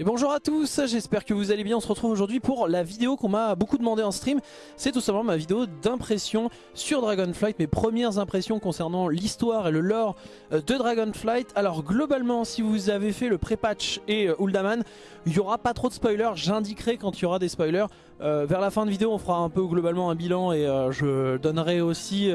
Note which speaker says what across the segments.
Speaker 1: Et bonjour à tous, j'espère que vous allez bien, on se retrouve aujourd'hui pour la vidéo qu'on m'a beaucoup demandé en stream. C'est tout simplement ma vidéo d'impression sur Dragonflight, mes premières impressions concernant l'histoire et le lore euh, de Dragonflight. Alors globalement, si vous avez fait le pré-patch et euh, Uldaman, il n'y aura pas trop de spoilers, j'indiquerai quand il y aura des spoilers. Euh, vers la fin de vidéo, on fera un peu globalement un bilan et je donnerai aussi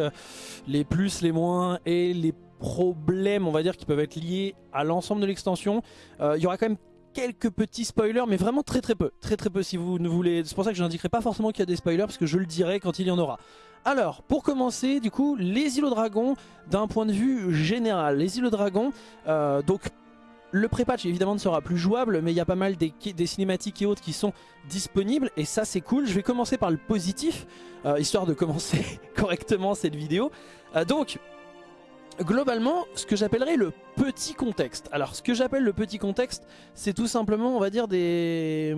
Speaker 1: les plus, les moins et les problèmes, on va dire, qui peuvent être liés à l'ensemble de l'extension. Il y aura quand même quelques petits spoilers, mais vraiment très très peu. Très très peu si vous ne voulez... C'est pour ça que je n'indiquerai pas forcément qu'il y a des spoilers, parce que je le dirai quand il y en aura. Alors, pour commencer, du coup, les îlots dragons, d'un point de vue général. Les îlots dragons, euh, donc... Le pré-patch évidemment ne sera plus jouable mais il y a pas mal des, cinématiques et autres qui sont disponibles et ça c'est cool. Je vais commencer par le positif, euh, histoire de commencer correctement cette vidéo. Euh, donc globalement ce que j'appellerais le petit contexte. Alors ce que j'appelle le petit contexte, c'est tout simplement on va dire des...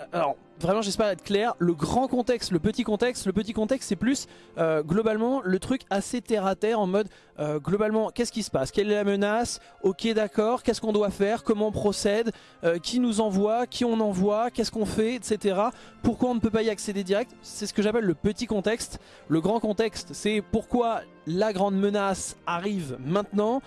Speaker 1: Hum, alors vraiment j'espère être clair, le grand contexte, le petit contexte, le petit contexte c'est plus euh, globalement le truc assez terre à terre en mode euh, globalement qu'est-ce qui se passe, quelle est la menace, ok d'accord, qu'est-ce qu'on doit faire, comment on procède, euh, qui nous envoie, qui on envoie, qu'est-ce qu'on fait, etc. Pourquoi on ne peut pas y accéder direct, c'est ce que j'appelle le petit contexte. Le grand contexte c'est pourquoi la grande menace arrive maintenant,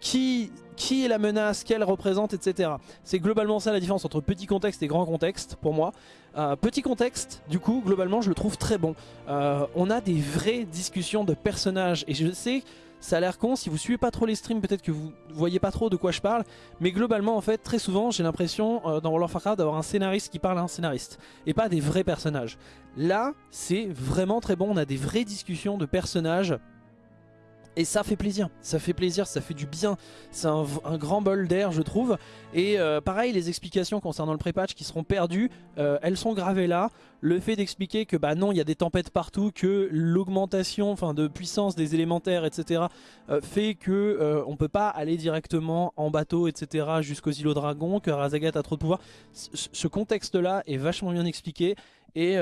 Speaker 1: qui qui est la menace, qu'elle représente, etc. C'est globalement ça la différence entre petit contexte et grand contexte pour moi. Euh, petit contexte, du coup, globalement, je le trouve très bon. Euh, on a des vraies discussions de personnages et je sais, ça a l'air con, si vous suivez pas trop les streams, peut-être que vous voyez pas trop de quoi je parle, mais globalement, en fait, très souvent, j'ai l'impression euh, dans World of Warcraft d'avoir un scénariste qui parle à un scénariste et pas des vrais personnages. Là, c'est vraiment très bon, on a des vraies discussions de personnages et ça fait plaisir, ça fait plaisir, ça fait du bien. C'est un, grand bol d'air je trouve. Et euh, pareil, les explications concernant le pré-patch qui seront perdues, euh, elles sont gravées là. Le fait d'expliquer que bah non, il y a des tempêtes partout, que l'augmentation de puissance des élémentaires, etc. Euh, fait que on peut pas aller directement en bateau, etc. jusqu'aux îlots dragons, que Razagat a trop de pouvoir. ce contexte là est vachement bien expliqué. Et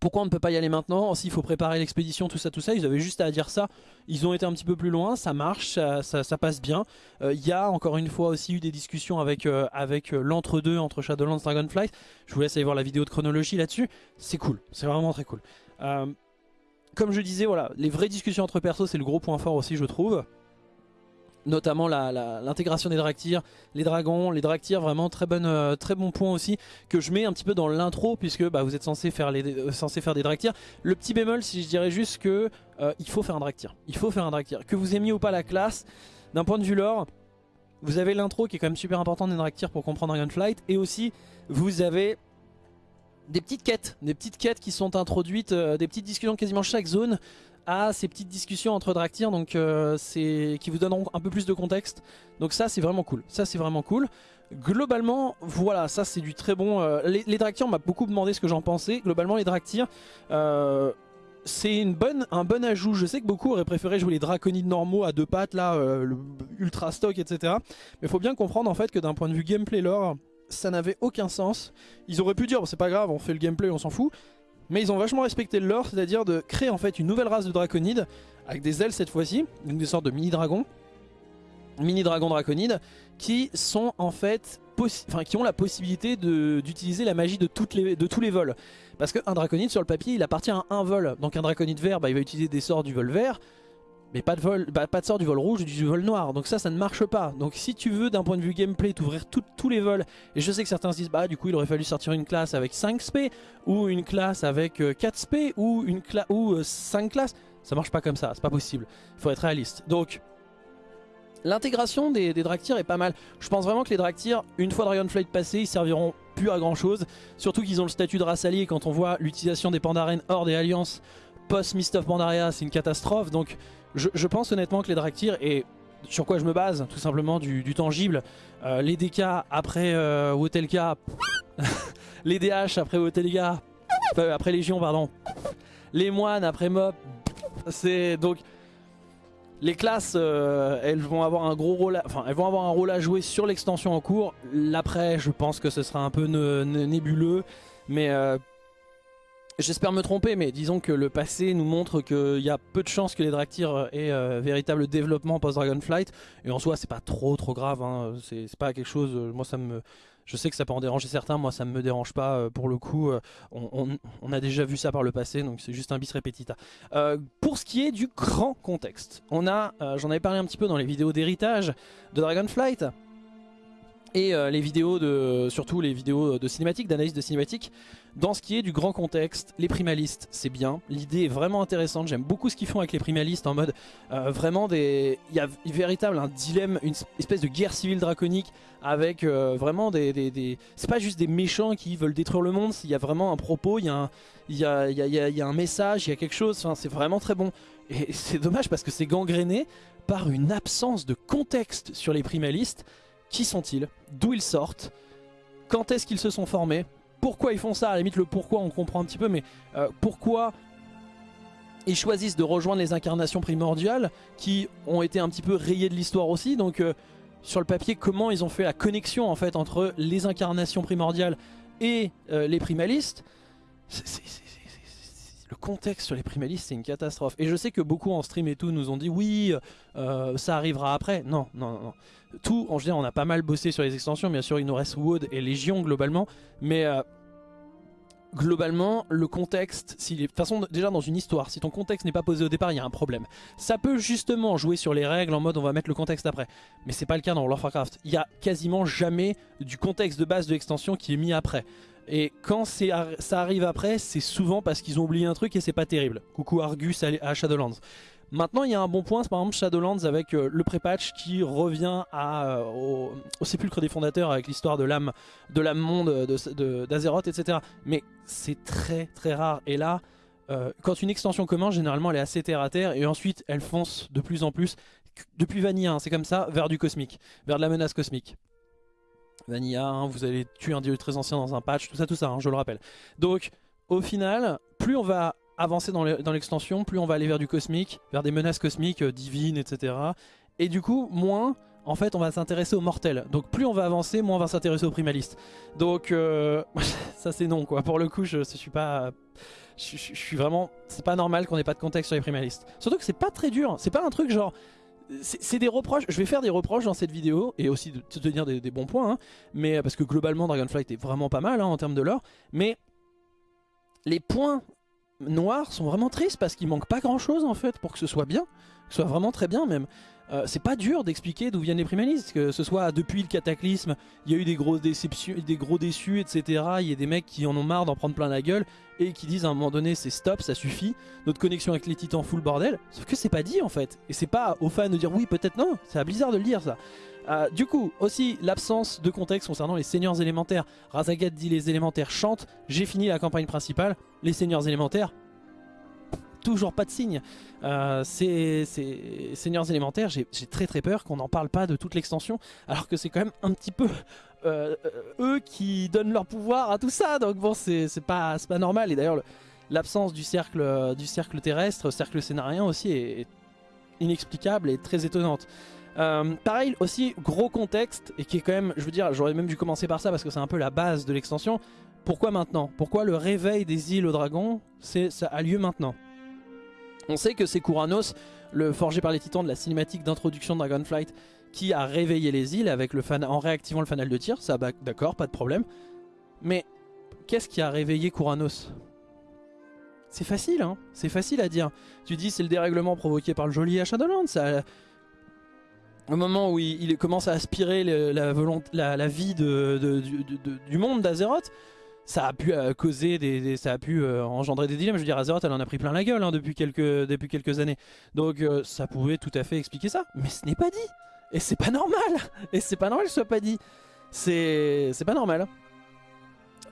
Speaker 1: pourquoi on ne peut pas y aller maintenant S'il faut préparer l'expédition, tout ça, tout ça, ils avaient juste à dire ça. Ils ont été un petit peu plus loin, ça marche, ça, passe bien. Euh, il y a encore une fois aussi eu des discussions avec, euh, avec euh, l'entre-deux entre Shadowlands et Dragonflight. Je vous laisse aller voir la vidéo de chronologie là-dessus. C'est cool, c'est vraiment très cool. comme je disais, voilà, les vraies discussions entre persos, c'est le gros point fort aussi, je trouve notamment l'intégration des Draktyrs, les dragons, les Draktyrs vraiment euh, très bon point aussi que je mets un petit peu dans l'intro puisque bah, vous êtes censé faire, euh, des. Le petit bémol si je dirais juste que euh, il faut faire un Draktyr, il faut faire un Draktyr. Que vous aimiez ou pas la classe, d'un point de vue lore, vous avez l'intro qui est quand même super important des Draktyrs pour comprendre Dragonflight et aussi vous avez des petites quêtes, des petites quêtes qui sont introduites, des petites discussions quasiment chaque zone à ces petites discussions entre Draktyr donc euh, qui vous donneront un peu plus de contexte. Donc ça c'est vraiment cool. Ça c'est vraiment cool. Globalement, voilà, ça c'est du très bon. Euh, les, les m'a beaucoup demandé ce que j'en pensais. Globalement, les Draktyr, euh, c'est bonne, un bon ajout. Je sais que beaucoup auraient préféré jouer les Draconides normaux à deux pattes, là, le ultra stock, etc. Mais faut bien comprendre en fait que d'un point de vue gameplay lore, ça n'avait aucun sens. Ils auraient pu dire, c'est pas grave, on fait le gameplay, on s'en fout. Mais ils ont vachement respecté le lore, c'est-à-dire de créer en fait une nouvelle race de draconides, avec des ailes cette fois-ci, donc des sortes de mini-dragons, mini-dragons draconides, qui sont en fait, qui ont la possibilité d'utiliser la magie de tous les vols. Parce qu'un draconide sur le papier, il appartient à un vol. Donc un draconide vert, bah, il va utiliser des sorts du vol vert, mais pas de, vol, bah, pas de sort du vol rouge du vol noir. Donc ça, ça ne marche pas. Donc si tu veux, d'un point de vue gameplay, t'ouvrir tous les vols, et je sais que certains se disent, bah du coup, il aurait fallu sortir une classe avec 5 spé, ou une classe avec 4 euh, spé, ou, une ou 5 euh, classes. Ça marche pas comme ça, c'est pas possible. Il faut être réaliste. Donc, l'intégration des, des est pas mal. Je pense vraiment que les Draktyr, une fois Dragonflight passé, ils serviront plus à grand chose. Surtout qu'ils ont le statut de race alliée quand on voit l'utilisation des Pandaren hors des alliances post Mist of c'est une catastrophe. Donc je, pense honnêtement que les Draktyr, et sur quoi je me base, tout simplement du, tangible, euh, les DK après euh, Wotelka, les DH après Wotelga, après Légion, pardon, les moines après Mob, c'est donc... Les classes, euh, elles vont avoir un gros rôle, à, enfin, elles vont avoir un rôle à jouer sur l'extension en cours. L'après, je pense que ce sera un peu nébuleux, mais J'espère me tromper, mais disons que le passé nous montre qu'il y a peu de chances que les Draktyr aient euh, véritable développement post-Dragonflight. Et en soi, c'est pas trop trop grave, hein. c'est pas quelque chose... Euh, moi, ça me... Je sais que ça peut en déranger certains, moi ça me dérange pas euh, pour le coup, on, a déjà vu ça par le passé, donc c'est juste un bis repetita. pour ce qui est du grand contexte, on a, j'en avais parlé un petit peu dans les vidéos d'héritage de Dragonflight, et les vidéos de, surtout les vidéos de cinématiques, d'analyse de cinématiques, dans ce qui est du grand contexte, les primalistes, c'est bien. L'idée est vraiment intéressante. J'aime beaucoup ce qu'ils font avec les primalistes en mode euh, vraiment des... Il y a véritable un dilemme, une espèce de guerre civile draconique avec euh, vraiment des... des, C'est pas juste des méchants qui veulent détruire le monde, il y a vraiment un propos, il y a un, il y a, il y a, il y a un message, il y a quelque chose. Enfin, c'est vraiment très bon. Et c'est dommage parce que c'est gangréné par une absence de contexte sur les primalistes. Qui sont-ils? D'où ils sortent? Quand est-ce qu'ils se sont formés? Pourquoi ils font ça, à la limite le pourquoi on comprend un petit peu, mais euh, pourquoi ils choisissent de rejoindre les incarnations primordiales qui ont été un petit peu rayées de l'histoire aussi, donc euh, sur le papier comment ils ont fait la connexion en fait entre les incarnations primordiales et euh, les primalistes, le contexte sur les primalistes c'est une catastrophe. Et je sais que beaucoup en stream et tout nous ont dit oui ça arrivera après, non, non, non tout, en général, on a pas mal bossé sur les extensions. Bien sûr, il nous reste Wood et Légion globalement. Mais euh, globalement, le contexte, si de façon, déjà dans une histoire, si ton contexte n'est pas posé au départ, il y a un problème. Ça peut justement jouer sur les règles en mode on va mettre le contexte après. Mais c'est pas le cas dans World of Warcraft. Il y a quasiment jamais du contexte de base de l'extension qui est mis après. Et quand ça arrive après, c'est souvent parce qu'ils ont oublié un truc et c'est pas terrible. Coucou Argus à Shadowlands. Maintenant, il y a un bon point, c'est par exemple Shadowlands avec euh, le pré-patch qui revient euh, au, sépulcre des fondateurs avec l'histoire de l'âme de l'âme monde d'Azeroth, etc. Mais c'est très très rare. Et là, euh, quand une extension commence, généralement elle est assez terre à terre et ensuite elle fonce de plus en plus, depuis Vanilla, hein, c'est comme ça, vers du cosmique, vers de la menace cosmique. Vanilla, hein, vous allez tuer un dieu très ancien dans un patch, tout ça, tout ça, hein, je le rappelle. Donc, au final, plus on va avancer dans l'extension, plus on va aller vers du cosmique, vers des menaces cosmiques, euh, divines, etc. Et du coup, moins, en fait, on va s'intéresser aux mortels. Donc plus on va avancer, moins on va s'intéresser aux primalistes. Donc euh, ça c'est non quoi. Pour le coup, je, je suis pas... Je, suis vraiment... C'est pas normal qu'on ait pas de contexte sur les primalistes. Surtout que c'est pas très dur. C'est pas un truc genre... C'est des reproches, je vais faire des reproches dans cette vidéo et aussi de te tenir des, bons points, hein. mais parce que globalement Dragonflight est vraiment pas mal hein, en termes de lore, mais les points noirs sont vraiment tristes parce qu'il manque pas grand chose en fait pour que ce soit bien, que ce soit vraiment très bien même. Euh, c'est pas dur d'expliquer d'où viennent les primalistes, que ce soit depuis le cataclysme, il y a eu des grosses déceptions, des gros déçus, etc. Il y a des mecs qui en ont marre d'en prendre plein la gueule et qui disent à un moment donné c'est stop, ça suffit, notre connexion avec les titans full bordel. Sauf que c'est pas dit en fait, et c'est pas aux fans de dire oui peut-être non, c'est à Blizzard de le dire ça. Euh, du coup, aussi l'absence de contexte concernant les seigneurs élémentaires. Razagat dit les élémentaires chantent, j'ai fini la campagne principale, les seigneurs élémentaires, toujours pas de signe. Euh, ces, seigneurs élémentaires, j'ai très très peur qu'on n'en parle pas de toute l'extension, alors que c'est quand même un petit peu euh, eux qui donnent leur pouvoir à tout ça, donc bon c'est pas, pas normal, et d'ailleurs l'absence du cercle, du cercle terrestre, cercle scénarien aussi est inexplicable et très étonnante. Euh, pareil aussi gros contexte et qui est quand même je veux dire j'aurais même dû commencer par ça parce que c'est un peu la base de l'extension. Pourquoi maintenant? Pourquoi le réveil des îles aux dragons ça a lieu maintenant? On sait que c'est Kuranos le forgé par les titans de la cinématique d'introduction de Dragonflight qui a réveillé les îles avec le fan en réactivant le fanal de tir. Ça bah, d'accord pas de problème. Mais qu'est-ce qui a réveillé Kuranos? C'est facile, hein. C'est facile à dire. Tu dis c'est le dérèglement provoqué par le joli à Shadowlands, au moment où il, commence à aspirer la, la, vie du monde d'Azeroth, ça a pu euh, causer des, ça a pu euh, engendrer des dilemmes. Je veux dire, Azeroth, elle en a pris plein la gueule hein, depuis quelques depuis quelques années. Donc euh, ça pouvait tout à fait expliquer ça, mais ce n'est pas dit. Et c'est pas normal. Et c'est pas normal que ce soit pas dit. C'est pas normal.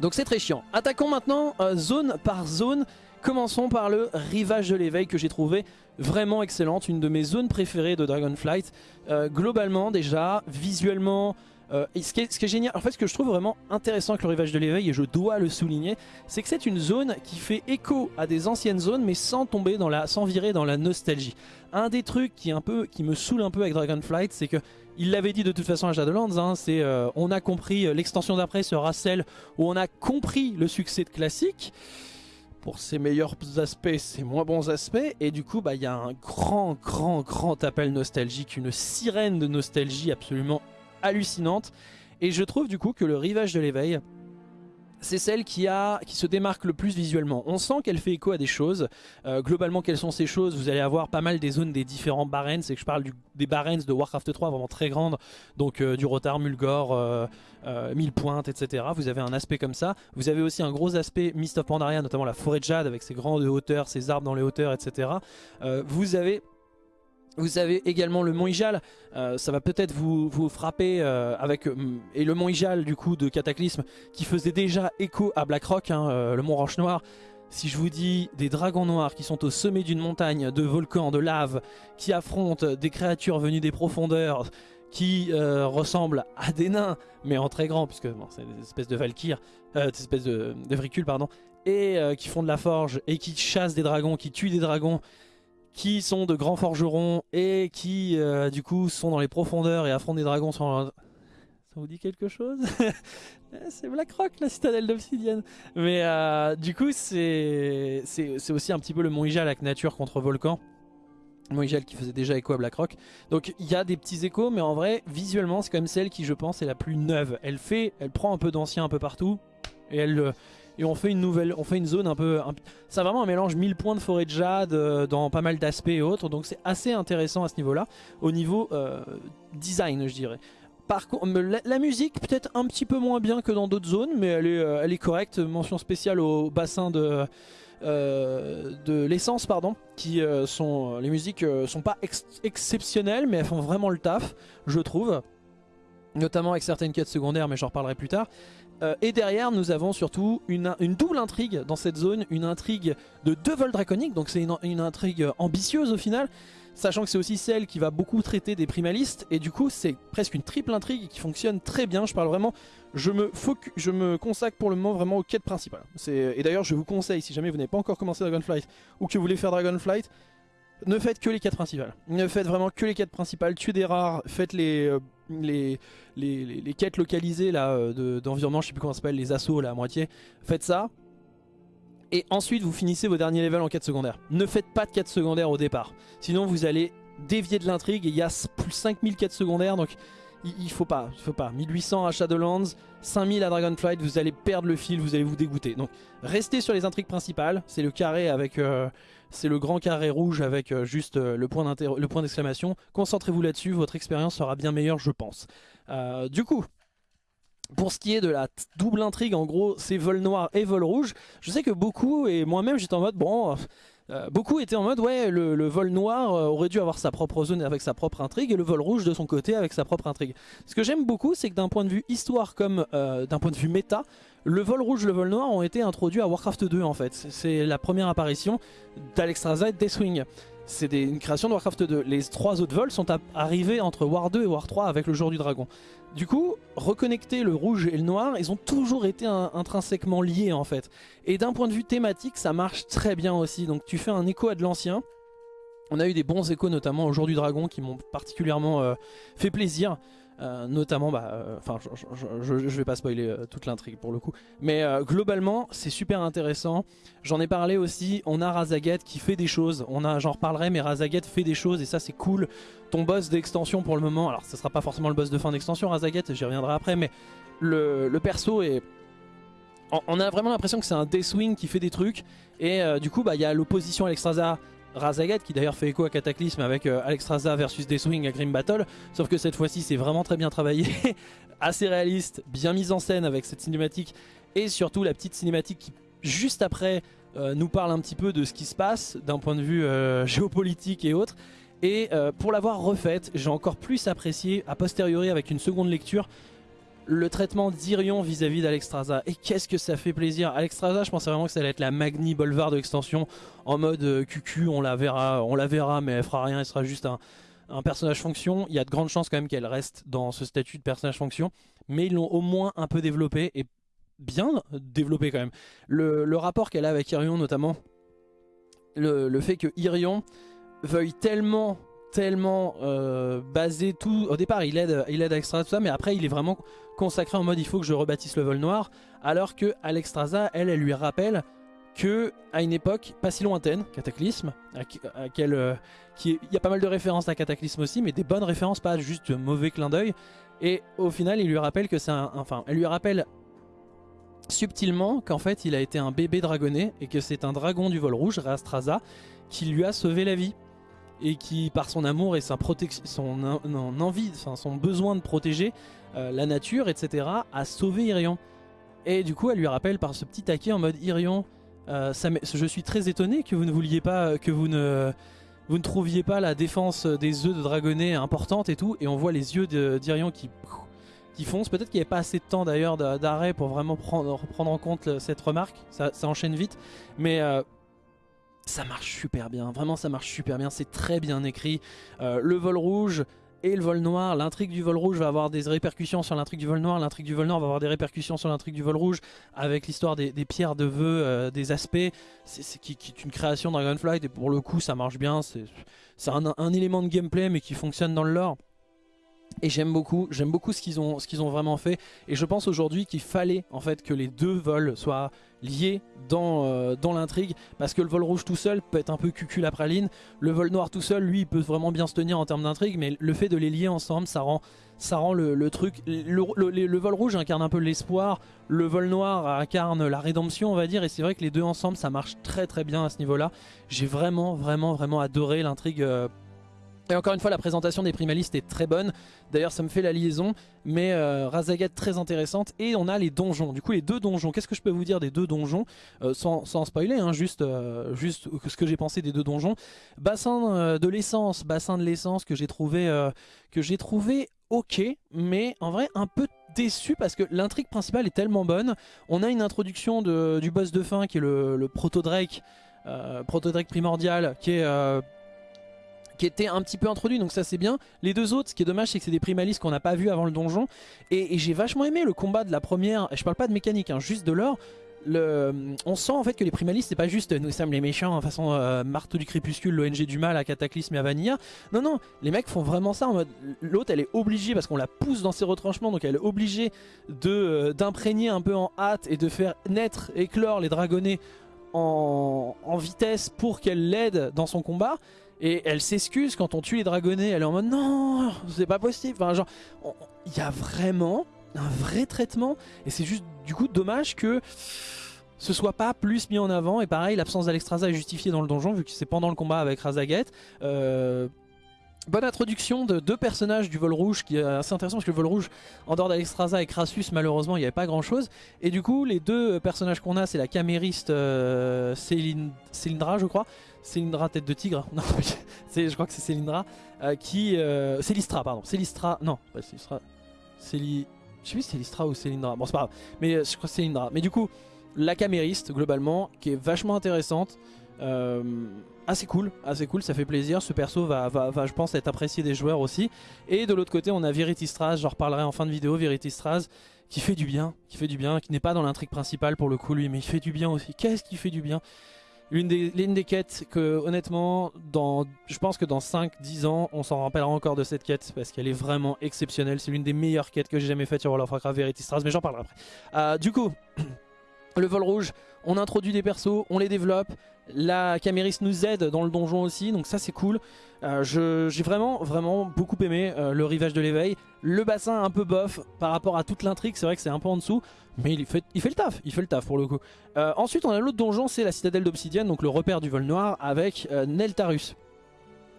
Speaker 1: Donc c'est très chiant. Attaquons maintenant zone par zone. Commençons par le rivage de l'éveil que j'ai trouvé vraiment excellente, une de mes zones préférées de Dragonflight. Globalement déjà, visuellement, euh, ce, qui est, génial, en fait ce que je trouve vraiment intéressant avec le rivage de l'éveil, et je dois le souligner, c'est que c'est une zone qui fait écho à des anciennes zones, mais sans tomber dans la, sans virer dans la nostalgie. Un des trucs qui, un peu, qui me saoule un peu avec Dragonflight, c'est que il l'avait dit de toute façon à Shadowlands, hein, c'est euh, on a compris l'extension d'après sera celle où on a compris le succès de classique. pour ses meilleurs aspects, ses moins bons aspects. Et du coup, bah, il y a un grand, grand, grand appel nostalgique, une sirène de nostalgie absolument hallucinante. Et je trouve du coup que le rivage de l'éveil, c'est celle qui, a, qui se démarque le plus visuellement. On sent qu'elle fait écho à des choses. Euh, globalement, quelles sont ces choses? Vous allez avoir pas mal des zones des différents barrens. C'est que je parle des barrens de Warcraft 3 vraiment très grandes. Donc euh, du Rotar, Mulgore, euh, Mille Pointes, etc. Vous avez un aspect comme ça. Vous avez aussi un gros aspect Mist of Pandaria, notamment la forêt de jade avec ses grandes hauteurs, ses arbres dans les hauteurs, etc. vous avez vous avez également le mont Ijal, euh, ça va peut-être vous, frapper euh, avec euh, et le mont Ijal du coup de Cataclysme qui faisait déjà écho à Blackrock, hein, le mont Roche Noir. Si je vous dis des dragons noirs qui sont au sommet d'une montagne de volcans, de lave, qui affrontent des créatures venues des profondeurs, qui ressemblent à des nains, mais en très grand, puisque c'est des espèces de valkyres, des espèces de, de pardon, et qui font de la forge, et qui chassent des dragons, qui tuent des dragons, qui sont de grands forgerons et qui euh, du coup sont dans les profondeurs et affrontent des dragons sans... Ça vous dit quelque chose C'est Blackrock, la citadelle d'obsidienne. Mais euh, du coup, c'est aussi un petit peu le Mont Ijal avec nature contre volcan. Mont Ijal qui faisait déjà écho à Blackrock. Donc il y a des petits échos, mais en vrai, visuellement, c'est quand même celle qui, je pense, est la plus neuve. Elle fait, elle prend un peu d'ancien un peu partout et elle, et on fait une nouvelle, on fait une zone un peu... c'est vraiment un mélange 1000 points de forêt de jade euh, dans pas mal d'aspects et autres, donc c'est assez intéressant à ce niveau-là, au niveau euh, design je dirais. Par contre, la, musique peut-être un petit peu moins bien que dans d'autres zones, mais elle est, euh, elle est correcte. Mention spéciale au bassin de, de l'essence, pardon, qui sont les musiques sont pas exceptionnelles, mais elles font vraiment le taf, je trouve. Notamment avec certaines quêtes secondaires, mais j'en reparlerai plus tard. Euh, et derrière, nous avons surtout une, double intrigue dans cette zone, une intrigue de deux vols draconiques, donc c'est une, intrigue ambitieuse au final, sachant que c'est aussi celle qui va beaucoup traiter des primalistes, et du coup c'est presque une triple intrigue qui fonctionne très bien, je parle vraiment, je me, consacre pour le moment vraiment aux quêtes principales. Et d'ailleurs je vous conseille, si jamais vous n'avez pas encore commencé Dragonflight, ou que vous voulez faire Dragonflight, ne faites que les quêtes principales. Ne faites vraiment que les quêtes principales, tuez des rares, faites les... Euh, les, les, quêtes localisées là euh, d'environnement, je sais plus comment ça s'appelle, les assauts là à moitié. Faites ça. Et ensuite vous finissez vos derniers levels en quête secondaire. Ne faites pas de quête secondaire au départ. Sinon vous allez dévier de l'intrigue et il y a plus 5000 quêtes secondaires donc il, faut pas, il faut pas. 1800 à Shadowlands, 5000 à Dragonflight, vous allez perdre le fil, vous allez vous dégoûter. Donc restez sur les intrigues principales, c'est le carré avec... Euh, c'est le grand carré rouge avec euh, juste euh, le point d'exclamation. Concentrez-vous là-dessus, votre expérience sera bien meilleure je pense. Du coup, pour ce qui est de la double intrigue, en gros, c'est vol noir et vol rouge. Je sais que beaucoup, et moi-même j'étais en mode, bon, beaucoup étaient en mode, ouais, le, vol noir aurait dû avoir sa propre zone avec sa propre intrigue, et le vol rouge de son côté avec sa propre intrigue. Ce que j'aime beaucoup, c'est que d'un point de vue histoire comme d'un point de vue méta, le vol rouge, le vol noir ont été introduits à Warcraft 2 en fait. C'est la première apparition d'Alexstrasza et Deathwing. C'est une création de Warcraft 2. Les trois autres vols sont arrivés entre War 2 et War 3 avec le jour du dragon. Du coup, reconnecter le rouge et le noir, ils ont toujours été intrinsèquement liés en fait. Et d'un point de vue thématique, ça marche très bien aussi. Donc tu fais un écho à de l'ancien. On a eu des bons échos notamment au jour du dragon qui m'ont particulièrement euh, fait plaisir. Euh, notamment, bah, euh, je, je, vais pas spoiler euh, toute l'intrigue pour le coup, mais globalement, c'est super intéressant. J'en ai parlé aussi. On a Razaget qui fait des choses. On a, j'en reparlerai, mais Razaget fait des choses et ça, c'est cool. Ton boss d'extension pour le moment, alors ce sera pas forcément le boss de fin d'extension, Razaget, j'y reviendrai après, mais le, le perso est on a vraiment l'impression que c'est un Deathwing qui fait des trucs et du coup bah il y a l'opposition à l'extraza Razagat qui d'ailleurs fait écho à Cataclysme avec euh, Alexstrasza versus Deathwing à Grim Battle. Sauf que cette fois-ci c'est vraiment très bien travaillé assez réaliste, bien mise en scène avec cette cinématique et surtout la petite cinématique qui juste après euh, nous parle un petit peu de ce qui se passe d'un point de vue euh, géopolitique et autres. Et pour l'avoir refaite j'ai encore plus apprécié a posteriori avec une seconde lecture le traitement d'Irion vis-à-vis d'Alexstrasza. Et qu'est-ce que ça fait plaisir Alexstrasza, je pensais vraiment que ça allait être la Magni Bolvar de l'extension en mode euh, QQ, on la verra, on la verra, mais elle fera rien, elle sera juste un, personnage fonction. Il y a de grandes chances quand même qu'elle reste dans ce statut de personnage fonction, mais ils l'ont au moins un peu développé et bien développé quand même. Le, rapport qu'elle a avec Irion notamment, le, fait que Irion veuille tellement tellement euh, basé tout au départ il aide il aide Extra tout ça mais après il est vraiment consacré en mode il faut que je rebâtisse le vol noir alors que Alexstrasza elle elle lui rappelle que à une époque pas si lointaine, Cataclysme, à, euh, il y a pas mal de références à Cataclysme aussi, mais des bonnes références, pas juste mauvais clin d'œil. Et au final, il lui rappelle que c'est enfin, elle lui rappelle subtilement qu'en fait, il a été un bébé dragonné et que c'est un dragon du vol rouge, Rastraza, qui lui a sauvé la vie et qui, par son amour et son envie, son besoin de protéger euh, la nature, etc., a sauvé Irion. Et du coup, elle lui rappelle par ce petit taquet en mode Irion, euh, je suis très étonné que vous ne vouliez pas, que vous ne, trouviez pas la défense des œufs de dragonnet importante et tout. Et on voit les yeux d'Irion qui, foncent. Peut-être qu'il n'y avait pas assez de temps d'ailleurs d'arrêt pour vraiment prendre, en compte cette remarque. Ça, enchaîne vite. Mais euh, ça marche super bien. Vraiment, ça marche super bien. C'est très bien écrit. Euh, le vol rouge, et le vol noir. L'intrigue du vol rouge va avoir des répercussions sur l'intrigue du vol noir. L'intrigue du vol noir va avoir des répercussions sur l'intrigue du vol rouge avec l'histoire des, pierres de vœux, euh, des aspects. C'est qui, est une création Dragonflight et pour le coup ça marche bien. C'est un, un, élément de gameplay mais qui fonctionne dans le lore. Et j'aime beaucoup, j'aime beaucoup ce qu'ils ont, ont vraiment fait. Et je pense aujourd'hui qu'il fallait en fait que les deux vols soient liés dans, euh, dans l'intrigue. Parce que le vol rouge tout seul peut être un peu cucul la praline. Le vol noir tout seul, lui, il peut vraiment bien se tenir en termes d'intrigue. Mais le fait de les lier ensemble, ça rend, ça rend le, truc... Le, vol rouge incarne un peu l'espoir. Le vol noir incarne la rédemption, on va dire. Et c'est vrai que les deux ensemble, ça marche très très bien à ce niveau-là. J'ai vraiment, vraiment, vraiment adoré l'intrigue... Euh, et encore une fois, la présentation des primalistes est très bonne. D'ailleurs, ça me fait la liaison. Mais euh, Razagat très intéressante. Et on a les donjons. Du coup, les deux donjons. Qu'est-ce que je peux vous dire des deux donjons? Euh, sans, spoiler, hein, juste, euh, juste ce que j'ai pensé des deux donjons. Bassin de l'essence. Bassin de l'essence que j'ai trouvé, trouvé ok. Mais en vrai, un peu déçu parce que l'intrigue principale est tellement bonne. On a une introduction du boss de fin qui est le, le Proto-Drake. Proto-Drake primordial qui est qui était un petit peu introduit, donc ça c'est bien. Les deux autres, ce qui est dommage, c'est que c'est des primalistes qu'on n'a pas vu avant le donjon. Et, j'ai vachement aimé le combat de la première, je parle pas de mécanique, hein, juste de l'or. On sent en fait que les primalistes c'est pas juste nous sommes les méchants en façon euh, marteau du crépuscule, l'ONG du mal à Cataclysme et à Vanilla. Non non, les mecs font vraiment ça en mode l'autre elle est obligée parce qu'on la pousse dans ses retranchements donc elle est obligée euh, d'imprégner un peu en hâte et de faire naître, éclore les dragonnets en vitesse pour qu'elle l'aide dans son combat. Et elle s'excuse quand on tue les dragonnets. Elle est en mode non, c'est pas possible. Enfin, genre, il y a vraiment un vrai traitement. Et c'est juste du coup dommage que ce soit pas plus mis en avant. Et pareil, l'absence d'Alexstrasza est justifiée dans le donjon vu que c'est pendant le combat avec Razaget. Euh, bonne introduction de deux personnages du vol rouge qui est assez intéressant parce que le vol rouge en dehors d'Alexstrasza et Crassus malheureusement il n'y avait pas grand chose et du coup les deux personnages qu'on a c'est la camériste euh, Célindra je crois Célindra tête de tigre, non, je crois que c'est Célindra, euh, qui... Euh, Célistra, pardon, Célistra, non, pas Célistra, Céli... Je sais plus si Célistra ou Célindra, bon c'est pas grave, mais euh, je crois que c'est Célindra. Mais du coup, la camériste, globalement, qui est vachement intéressante, assez cool, assez cool, ça fait plaisir, ce perso va, va, je pense être apprécié des joueurs aussi. Et de l'autre côté on a Viritistraz, j'en reparlerai en fin de vidéo, Viritistraz, qui fait du bien, qui fait du bien, qui n'est pas dans l'intrigue principale pour le coup lui, mais il fait du bien aussi. Qu'est-ce qui fait du bien? L'une des, des quêtes que honnêtement, dans, je pense que dans 5-10 ans, on s'en rappellera encore de cette quête parce qu'elle est vraiment exceptionnelle. C'est l'une des meilleures quêtes que j'ai jamais faites sur World of Warcraft Verity mais j'en parlerai après. Euh, du coup, le vol rouge, on introduit des persos, on les développe. La camériste nous aide dans le donjon aussi, donc ça c'est cool. Euh, j'ai vraiment, vraiment beaucoup aimé euh, le rivage de l'éveil. Le bassin un peu bof par rapport à toute l'intrigue, c'est vrai que c'est un peu en dessous. Mais il fait, il fait le taf, il fait le taf pour le coup. Euh, ensuite on a l'autre donjon, c'est la citadelle d'obsidienne, donc le repère du vol noir avec Neltarus.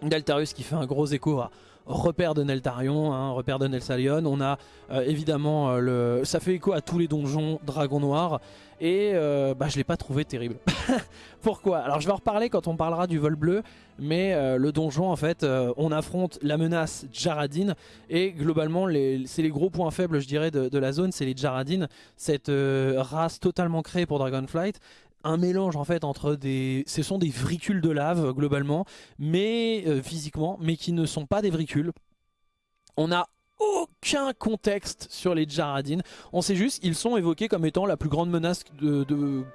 Speaker 1: Neltarus qui fait un gros écho à repère de Neltarion, hein, repère de Nelsalion. On a euh, évidemment euh, le... Ça fait écho à tous les donjons Dragon Noir. Et euh, bah, je l'ai pas trouvé terrible. Pourquoi? Alors je vais en reparler quand on parlera du vol bleu. Mais le donjon en fait, on affronte la menace Jaradine. Et globalement, c'est les gros points faibles je dirais de, la zone. C'est les Jaradines, cette race totalement créée pour Dragonflight un mélange en fait entre des... Ce sont des vricules de lave globalement, mais euh, physiquement, mais qui ne sont pas des vricules. On n'a aucun contexte sur les Jaradines. On sait juste qu'ils sont évoqués comme étant la plus grande menace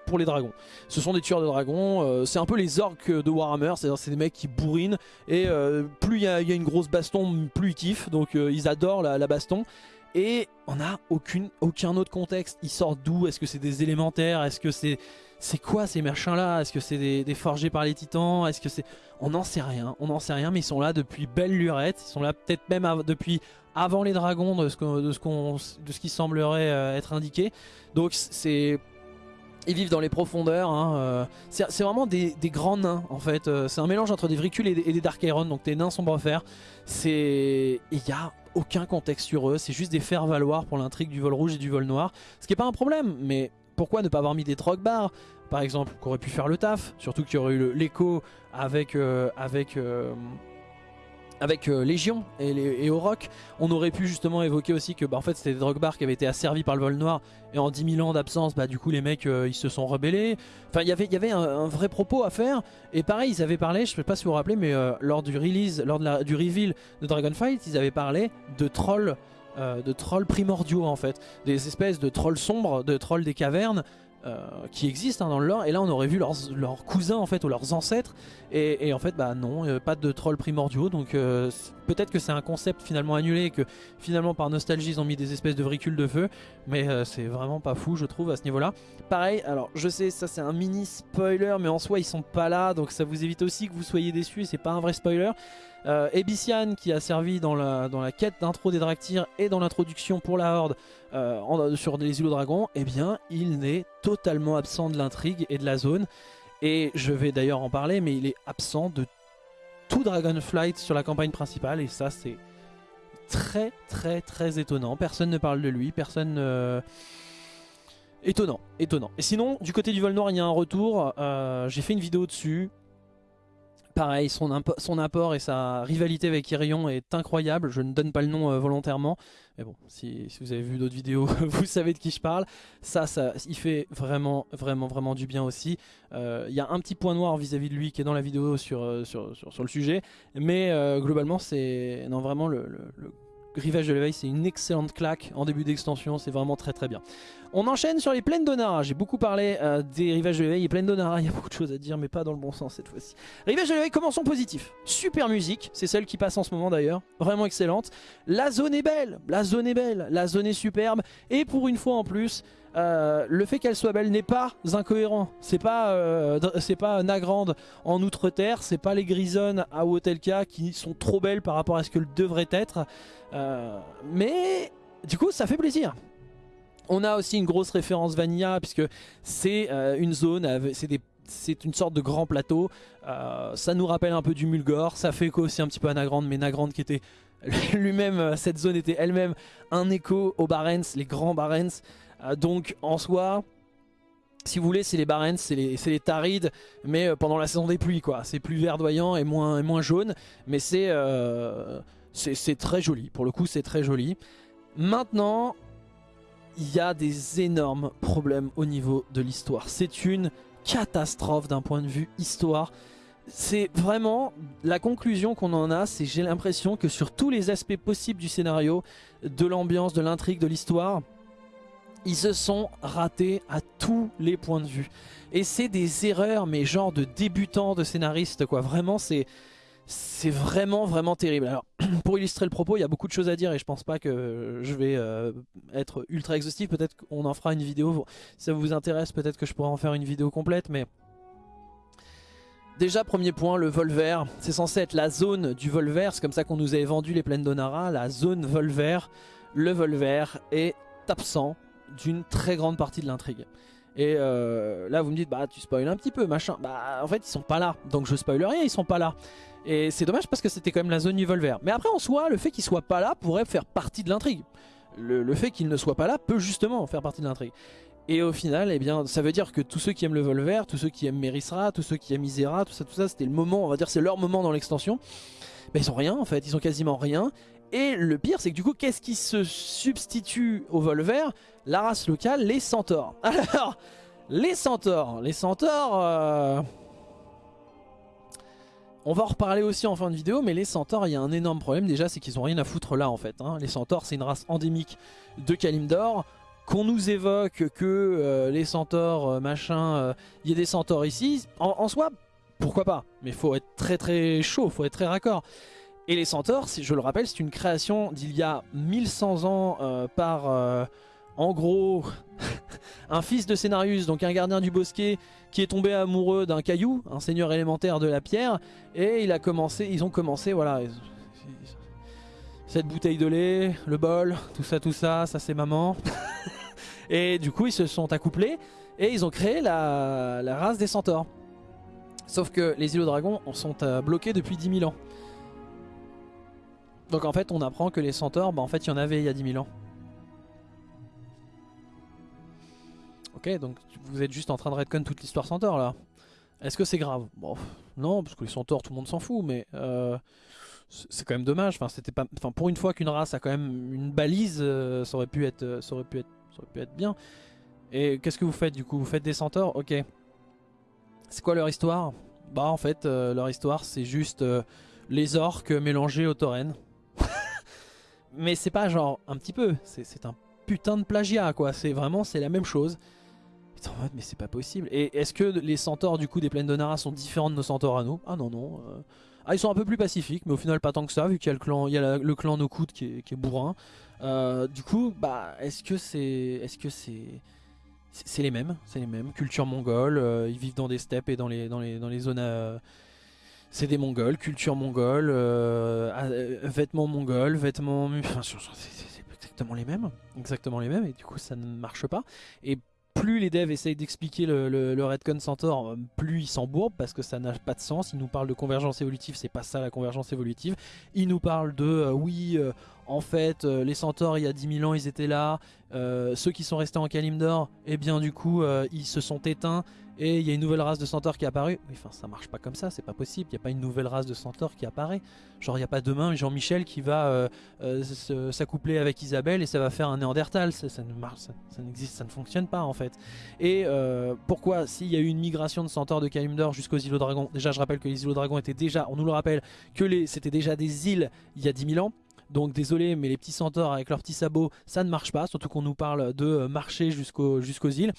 Speaker 1: pour les dragons. Ce sont des tueurs de dragons, euh, c'est un peu les orques de Warhammer, c'est-à-dire c'est des mecs qui bourrinent et euh, plus il y, a une grosse baston, plus ils kiffent, donc ils adorent la baston. Et on n'a aucun autre contexte. Ils sortent d'où? Est-ce que c'est des élémentaires? Est-ce que c'est... C'est quoi ces machins-là? Est-ce que c'est des, forgés par les titans? Est-ce que c'est... On n'en sait rien, on n'en sait rien, mais ils sont là depuis belle lurette. Ils sont là peut-être même depuis avant les dragons de ce, de ce, qui semblerait euh, être indiqué. Donc c'est... Ils vivent dans les profondeurs, hein, euh, c'est vraiment des, grands nains en fait, euh, c'est un mélange entre des Vricules et des, Dark Iron, donc des nains sombres fer. C'est... Il y a aucun contexte sur eux, c'est juste des faire-valoir pour l'intrigue du vol rouge et du vol noir, ce qui est pas un problème, mais pourquoi ne pas avoir mis des troc bars par exemple, qui auraient pu faire le taf, surtout qu'il y aurait eu l'écho avec, avec avec euh, Légion et, Oroc, on aurait pu justement évoquer aussi que bah, en fait c'était des drogue bars qui avaient été asservis par le vol noir et en 10 000 ans d'absence, bah du coup les mecs euh, ils se sont rebellés. Enfin il y avait, y avait un, vrai propos à faire et pareil ils avaient parlé, je sais pas si vous vous rappelez, mais euh, lors du release, lors du reveal de Dragonfight, ils avaient parlé de trolls. de trolls primordiaux en fait, des espèces de trolls sombres, de trolls des cavernes euh, qui existent hein, dans le lore. Et là on aurait vu leurs, cousins en fait ou leurs ancêtres. Et, en fait bah non euh, pas de trolls primordiaux. Donc euh, peut-être que c'est un concept finalement annulé et que finalement par nostalgie ils ont mis des espèces de vricules de feu. Mais c'est vraiment pas fou je trouve à ce niveau là pareil alors je sais ça c'est un mini spoiler mais en soi ils sont pas là. Donc ça vous évite aussi que vous soyez déçus c'est pas un vrai spoiler euh, Ebician qui a servi dans la, quête d'intro des Draktyr et dans l'introduction pour la Horde euh, sur les îlots dragons, eh bien il n'est totalement absent de l'intrigue et de la zone. Et je vais d'ailleurs en parler, mais il est absent de tout Dragonflight sur la campagne principale et ça c'est très très très étonnant. Personne ne parle de lui, personne... Étonnant, étonnant. Et sinon, du côté du vol noir, il y a un retour. Euh, j'ai fait une vidéo dessus. Pareil, son, apport et sa rivalité avec Irion est incroyable. Je ne donne pas le nom euh, volontairement. Mais bon, si, vous avez vu d'autres vidéos, vous savez de qui je parle. Ça, ça, il fait vraiment, vraiment, vraiment du bien aussi. Euh, il y a un petit point noir vis-à-vis de lui qui est dans la vidéo sur, euh, sur, le sujet. Mais globalement, c'est vraiment le Rivage de l'éveil, c'est une excellente claque en début d'extension, c'est vraiment très très bien. On enchaîne sur les plaines d'Onara, j'ai beaucoup parlé euh, des rivages de l'éveil et plaines d'Onara, il y a beaucoup de choses à dire mais pas dans le bon sens cette fois-ci. Rivage de l'éveil, commençons positif. Super musique, c'est celle qui passe en ce moment d'ailleurs, vraiment excellente. La zone est belle, la zone est belle, la zone est superbe et pour une fois en plus, euh, le fait qu'elle soit belle n'est pas incohérent. C'est pas, euh, pas Nagrande en Outre-Terre, c'est pas les Grisonnes à Wotelka qui sont trop belles par rapport à ce que devrait être. Euh, mais du coup, ça fait plaisir. On a aussi une grosse référence Vanilla puisque c'est une zone, c'est une sorte de grand plateau. ça nous rappelle un peu du Mulgore, ça fait écho aussi un petit peu à Nagrande, mais Nagrande qui était lui-même, cette zone était elle-même un écho aux Barents, les grands Barents. Euh, donc en soi, si vous voulez, c'est les Barents, c'est les, Tarides, mais euh, pendant la saison des pluies, quoi. C'est plus verdoyant et moins, jaune, mais euh, c'est c'est très joli. Pour le coup, c'est très joli. Maintenant, il y a des énormes problèmes au niveau de l'histoire. C'est une catastrophe d'un point de vue histoire. C'est vraiment la conclusion qu'on en a, c'est j'ai l'impression que sur tous les aspects possibles du scénario, de l'ambiance, de l'intrigue, de l'histoire, ils se sont ratés à tous les points de vue. Et c'est des erreurs, mais genre de débutants de scénaristes, quoi. Vraiment, c'est... C'est vraiment vraiment terrible. Alors pour illustrer le propos, il y a beaucoup de choses à dire et je pense pas que je vais euh, être ultra exhaustif. Peut-être qu'on en fera une vidéo. Si ça vous intéresse, peut-être que je pourrais en faire une vidéo complète. Mais déjà premier point, le vol vert. C'est censé être la zone du vol vert. C'est comme ça qu'on nous avait vendu les plaines d'Onara. La zone vol vert. Le vol vert est absent d'une très grande partie de l'intrigue. Et euh, là vous me dites bah tu spoil un petit peu machin. Bah en fait ils sont pas là. Donc je spoil rien, ils sont pas là. Et c'est dommage parce que c'était quand même la zone du vert. Mais après en soi le fait qu'ils soient pas là pourrait faire partie de l'intrigue. Le, fait qu'ils ne soient pas là peut justement faire partie de l'intrigue. Et au final, eh bien, ça veut dire que tous ceux qui aiment le vol vert, tous ceux qui aiment Merisra, tous ceux qui aiment Isera, tout ça, tout ça, c'était le moment, on va dire, c'est leur moment dans l'extension. Mais ils ont rien en fait, ils ont quasiment rien. Et le pire, c'est que du coup, qu'est-ce qui se substitue au vol vert? La race locale, les centaures. Alors, les centaures. Les centaures... Euh, on va en reparler aussi en fin de vidéo, mais les centaures, il y a un énorme problème. Déjà, c'est qu'ils ont rien à foutre là, en fait. Hein. Les centaures, c'est une race endémique de Kalimdor. Qu'on nous évoque que euh, les centaures, euh, machin, il y a des centaures ici. En, en soi, pourquoi pas? Mais faut être très très chaud, faut être très raccord. Et les centaures, je le rappelle, c'est une création d'il y a 1100 ans euh, par, euh, en gros, un fils de Scénarius, donc un gardien du bosquet qui est tombé amoureux d'un caillou, un seigneur élémentaire de la pierre, et il a commencé, ils ont commencé, voilà, cette bouteille de lait, le bol, tout ça, tout ça, ça c'est maman. et du coup, ils se sont accouplés et ils ont créé la, race des centaures. Sauf que les îlots dragons sont euh, bloqués depuis 10 000 ans. Donc en fait, on apprend que les centaures, bah, en fait, il y en avait il y a 10 000 ans. Ok, donc vous êtes juste en train de redcon toute l'histoire centaure là. Est-ce que c'est grave? Bon, non, parce que les centaures, tout le monde s'en fout, mais euh, c'est quand même dommage. Enfin, c'était pas, enfin, pour une fois qu'une race a quand même une balise, euh, ça aurait pu être, ça aurait pu être, ça aurait pu être bien. Et qu'est-ce que vous faites du coup? Vous faites des centaures? Ok. C'est quoi leur histoire? Bah en fait, euh, leur histoire c'est juste les orques mélangés aux taurennes. Mais c'est pas genre un petit peu, c'est un putain de plagiat quoi, c'est vraiment c'est la même chose. Mais c'est pas possible. Et est-ce que les centaures du coup des plaines de Nara sont différents de nos centaures à nous? Ah non non. Euh. Ah ils sont un peu plus pacifiques mais au final pas tant que ça vu qu'il y a le clan, il Nokut qui est, qui est bourrin. Euh, du coup bah est-ce que c'est est-ce que c'est c'est les mêmes, c'est les mêmes. Culture mongole, euh, ils vivent dans des steppes et dans les, dans les, dans les zones c'est des mongols, culture mongole, vêtements mongols, vêtements... Enfin, exactement les mêmes, exactement les mêmes, et du coup ça ne marche pas. Et plus les devs essayent d'expliquer le, Redcon Centaur, plus ils s'embourbent parce que ça n'a pas de sens. Ils nous parlent de convergence évolutive, c'est pas ça la convergence évolutive. Ils nous parlent de euh, oui, euh, en fait, euh, les centaures il y a 10 000 ans ils étaient là. ceux qui sont restés en Kalimdor, eh bien du coup ils se sont éteints et il y a une nouvelle race de centaures qui est apparue. Enfin, ça marche pas comme ça, c'est pas possible. Il n'y a pas une nouvelle race de centaures qui apparaît. Genre, il n'y a pas demain Jean-Michel qui va euh, euh, s'accoupler avec Isabelle et ça va faire un Néandertal. Ça, ça ne marche, ça, n'existe, ça ne fonctionne pas en fait. Et euh, pourquoi, s'il y a eu une migration de centaures de Kalimdor jusqu'aux îlots dragons, déjà je rappelle que les îlots dragons étaient déjà, on nous le rappelle, que c'était déjà des îles il y a 10 000 ans. Donc désolé, mais les petits centaures avec leurs petits sabots, ça ne marche pas. Surtout qu'on nous parle de marcher jusqu'aux îles.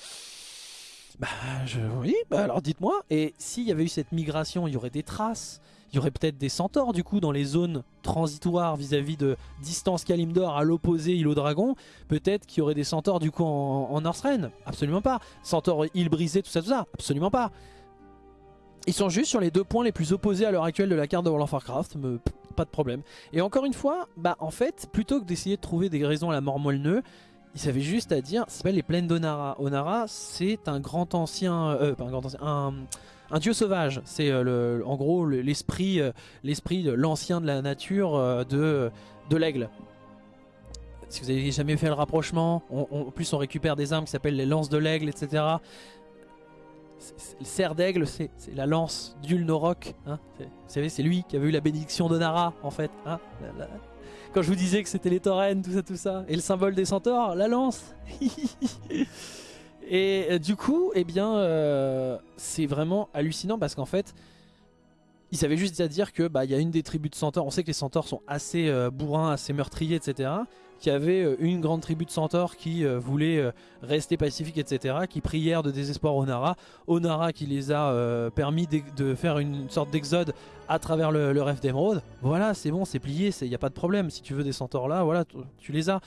Speaker 1: Bah je, oui, bah alors dites-moi. Et s'il y avait eu cette migration, il y aurait des traces? Il y aurait peut-être des centaures du coup dans les zones transitoires vis-à-vis de distance Kalimdor à l'opposé îlot dragon? Peut-être qu'il y aurait des centaures du coup en, en Northrend. Absolument pas. Centaures île brisée, tout ça, tout ça? Absolument pas. Ils sont juste sur les deux points les plus opposés à l'heure actuelle de la carte de World of Warcraft. pas de problème. Et encore une fois, bah en fait, plutôt que d'essayer de trouver des raisons à la mort moelle il avait juste à dire, ça s'appelle les plaines d'Onara. Onara, c'est un grand ancien, euh, pas un grand ancien, un, dieu sauvage. C'est euh, en gros l'esprit, euh, l'esprit de l'ancien de la nature de, de l'aigle. Si vous avez jamais fait le rapprochement, en plus on récupère des armes qui s'appellent les lances de l'aigle, etc. Le cerf d'aigle, c'est la lance d'Ulnorok. Hein vous savez, c'est lui qui avait eu la bénédiction d'Onara, en fait. Hein quand je vous disais que c'était les taurennes, tout ça, tout ça. Et le symbole des centaures, la lance. et euh, du coup, eh bien, euh, c'est vraiment hallucinant parce qu'en fait, ils avaient juste à dire que bah il y a une des tribus de centaures. On sait que les centaures sont assez euh, bourrins, assez meurtriers, etc qui avait euh, une grande tribu de centaures qui euh, voulait euh, rester pacifique, etc., qui prièrent de désespoir au Nara. Onara qui les a permis de faire une sorte d'exode à travers le, rêve d'émeraude. Voilà, c'est bon, c'est plié, il n'y a pas de problème. Si tu veux des centaures là, voilà, tu les as.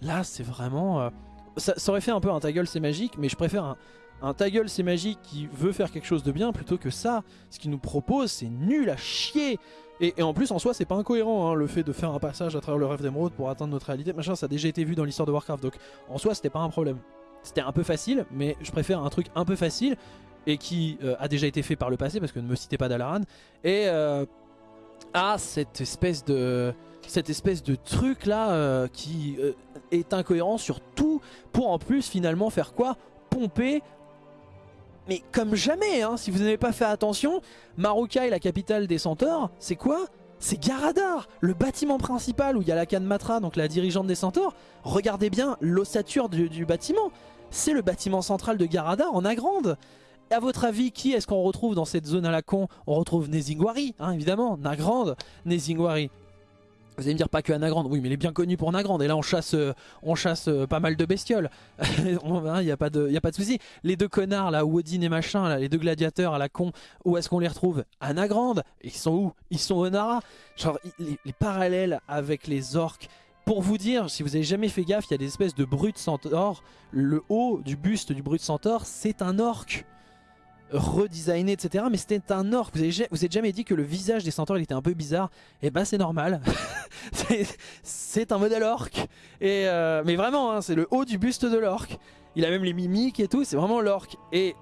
Speaker 1: Là, c'est vraiment... Ça, aurait fait un peu un ta gueule c'est magique, mais je préfère un, un ta gueule c'est magique qui veut faire quelque chose de bien plutôt que ça. Ce qu'il nous propose, c'est nul à chier. Et, en plus en soi c'est pas incohérent hein, le fait de faire un passage à travers le rêve d'émeraude pour atteindre notre réalité, machin ça a déjà été vu dans l'histoire de Warcraft donc en soi c'était pas un problème. C'était un peu facile mais je préfère un truc un peu facile et qui euh, a déjà été fait par le passé parce que ne me citez pas Dalaran et euh, à cette espèce de cette espèce de truc là euh, qui est incohérent sur tout pour en plus finalement faire quoi? Pomper mais comme jamais, hein, si vous n'avez pas fait attention, Marukai, la capitale des centaures, c'est quoi? C'est Garadar, le bâtiment principal où il y a la Matra, donc la dirigeante des centaures. Regardez bien l'ossature du, bâtiment. C'est le bâtiment central de Garadar en Agrande. A votre avis, qui est-ce qu'on retrouve dans cette zone à la con? On retrouve Nezingwari, hein, évidemment, Nagrande, Nezingwari. Vous allez me dire pas que Anagrande, oui mais il est bien connu pour Anagrande. Et là on chasse, euh, on chasse euh, pas mal de bestioles, il n'y a pas de, y a pas de souci. Les deux connards là, Woodin et machin, les deux gladiateurs à la con, où est-ce qu'on les retrouve? Anagrande, ils sont où? Ils sont au Nara. Genre les, les, parallèles avec les orques, pour vous dire, si vous avez jamais fait gaffe, il y a des espèces de brutes centaures, le haut du buste du brut centaure c'est un orque redesigné, etc. Mais c'était un orc. Vous avez, vous jamais dit que le visage des centaures était un peu bizarre Et eh ben, c'est normal. c'est un modèle orc. Et euh, mais vraiment, hein, c'est le haut du buste de l'orc. Il a même les mimiques et tout. C'est vraiment l'orc. Et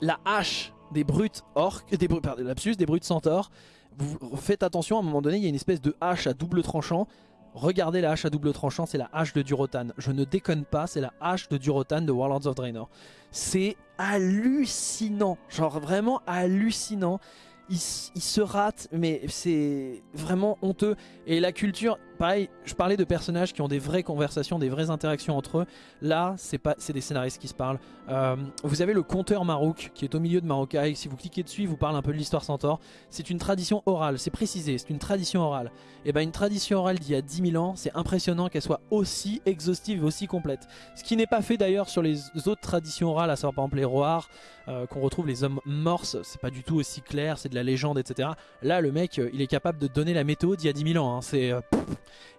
Speaker 1: la hache des brutes orcs, des, pardon, des brutes centaures. Vous faites attention, à un moment donné, il y a une espèce de hache à double tranchant. Regardez la hache à double tranchant, c'est la hache de Durotan. Je ne déconne pas, c'est la hache de Durotan de Warlords of Draenor. C'est hallucinant, genre vraiment hallucinant il, se rate, mais c'est vraiment honteux. Et la culture, pareil, je parlais de personnages qui ont des vraies conversations, des vraies interactions entre eux. Là, c'est des scénaristes qui se parlent. Euh, vous avez le conteur Marouk qui est au milieu de Marocaille. Si vous cliquez dessus, il vous parle un peu de l'histoire Centaure. C'est une tradition orale, c'est précisé, c'est une tradition orale. Et ben une tradition orale d'il y a 10 000 ans, c'est impressionnant qu'elle soit aussi exhaustive et aussi complète. Ce qui n'est pas fait d'ailleurs sur les autres traditions orales, à savoir par exemple les Roars, euh, qu'on retrouve les hommes morses, c'est pas du tout aussi clair, c'est de la légende, etc. Là, le mec, euh, il est capable de donner la météo d'il y a 10 000 ans. Hein. c'est,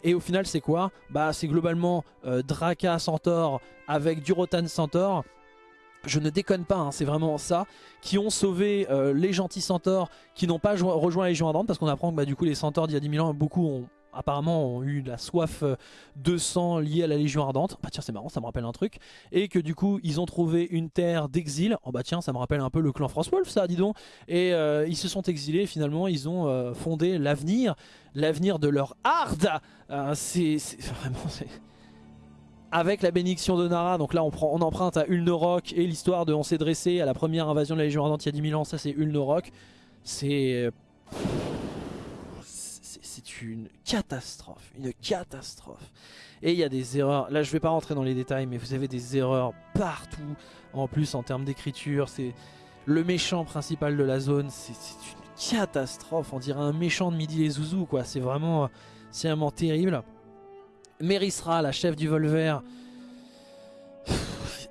Speaker 1: et au final, c'est quoi? Bah, c'est globalement Draka Centaure avec Durotan Centaure. Je ne déconne pas, hein, c'est vraiment ça, qui ont sauvé les gentils centaures qui n'ont pas rejoint la Légion Ardente parce qu'on apprend que bah, du coup les centaures d'il y a 10 000 ans, beaucoup ont apparemment ont eu la soif euh, de sang liée à la Légion Ardente. Bah tiens c'est marrant, ça me rappelle un truc. Et que du coup ils ont trouvé une terre d'exil. Oh bah tiens ça me rappelle un peu le clan France Wolf ça dis donc. Et euh, ils se sont exilés finalement ils ont euh, fondé l'avenir. L'avenir de leur hard. c'est vraiment... Avec la bénédiction de Nara, donc là on, prend, on emprunte à Ulnorok et l'histoire de on s'est dressé à la première invasion de la Légion Ardente il y a 10 000 ans, ça c'est Ulnorok. C'est c'est une catastrophe, une catastrophe. Et il y a des erreurs, là je vais pas rentrer dans les détails, mais vous avez des erreurs partout, en plus en termes d'écriture, c'est le méchant principal de la zone, c'est une catastrophe, on dirait un méchant de Midi les Zouzous, quoi, c'est vraiment, vraiment terrible. Merisra, la chef du vol vert,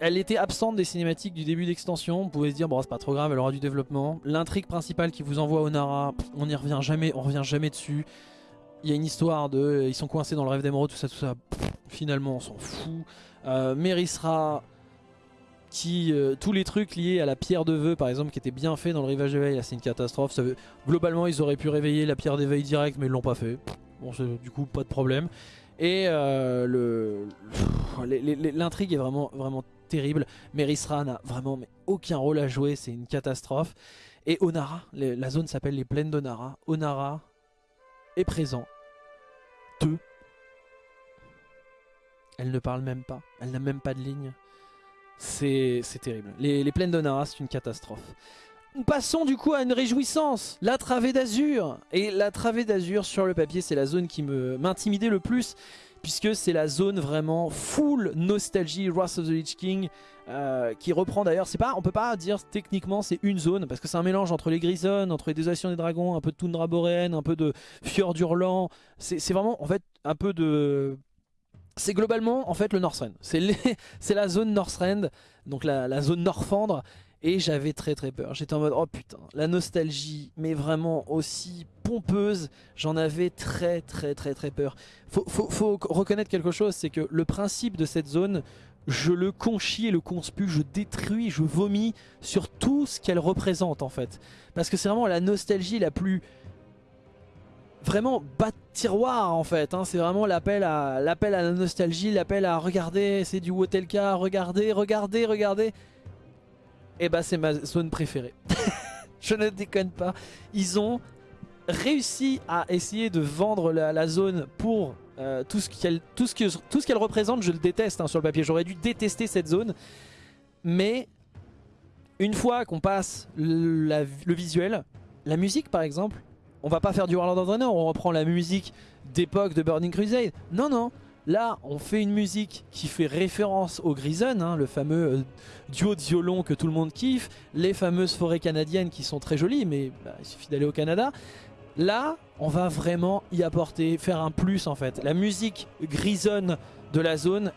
Speaker 1: elle était absente des cinématiques du début d'extension. Vous pouvez se dire, bon, c'est pas trop grave, elle aura du développement. L'intrigue principale qui vous envoie au Nara, on n'y revient jamais, on revient jamais dessus il y a une histoire de ils sont coincés dans le rêve d'émeraude, tout ça, tout ça. finalement, on s'en fout. Euh, Mérisra, qui euh, tous les trucs liés à la pierre de vœux, par exemple, qui était bien fait dans le rivage d'éveil, c'est une catastrophe. Globalement, ils auraient pu réveiller la pierre d'éveil direct, mais ils l'ont pas fait. Bon, du coup, pas de problème. Et euh, l'intrigue est vraiment, vraiment terrible. Mérisra n'a vraiment aucun rôle à jouer, c'est une catastrophe. Et Onara, la zone s'appelle les plaines d'Onara. Onara est présent elle ne parle même pas. Elle n'a même pas de ligne. C'est terrible. Les, plaines de Nara, c'est une catastrophe. Passons du coup à une réjouissance, la travée d'Azur. Et la travée d'Azur sur le papier, c'est la zone qui m'intimidait le plus, puisque c'est la zone vraiment full nostalgie Wrath of the Lich King, euh, qui reprend d'ailleurs, c'est pas, on peut pas dire techniquement c'est une zone, parce que c'est un mélange entre les Grisones, entre les Désolations des Dragons, un peu de Toundra Boréenne, un peu de Fjord Hurlant, c'est vraiment en fait un peu de c'est globalement en fait le Northrend. C'est la zone Northrend, donc la, zone Norfandre. Et j'avais très très peur. J'étais en mode oh putain, la nostalgie, mais vraiment aussi pompeuse. J'en avais très très très très peur. Faut, faut, reconnaître quelque chose, c'est que le principe de cette zone, je le conchis et le conspue, je détruis, je vomis sur tout ce qu'elle représente en fait. Parce que c'est vraiment la nostalgie la plus vraiment bas de tiroir en fait. Hein. C'est vraiment l'appel à, à la nostalgie, l'appel à regarder, c'est du Wotelka, regardez, regardez, regardez. Et eh bah c'est ma zone préférée. Je ne déconne pas. Ils ont réussi à essayer de vendre la, zone pour euh, tout ce qu'elle ce qu'elle représente. Je le déteste hein, sur le papier. J'aurais dû détester cette zone. Mais une fois qu'on passe le visuel, la musique par exemple, on va pas faire du Warlord of Draenor, on reprend la musique d'époque de Burning Crusade. Non, non. Là, on fait une musique qui fait référence au Grison, hein, le fameux euh, duo de violon que tout le monde kiffe, les fameuses forêts canadiennes qui sont très jolies, mais bah, il suffit d'aller au Canada. Là, on va vraiment y apporter, faire un plus en fait. La musique grisonne de la zone,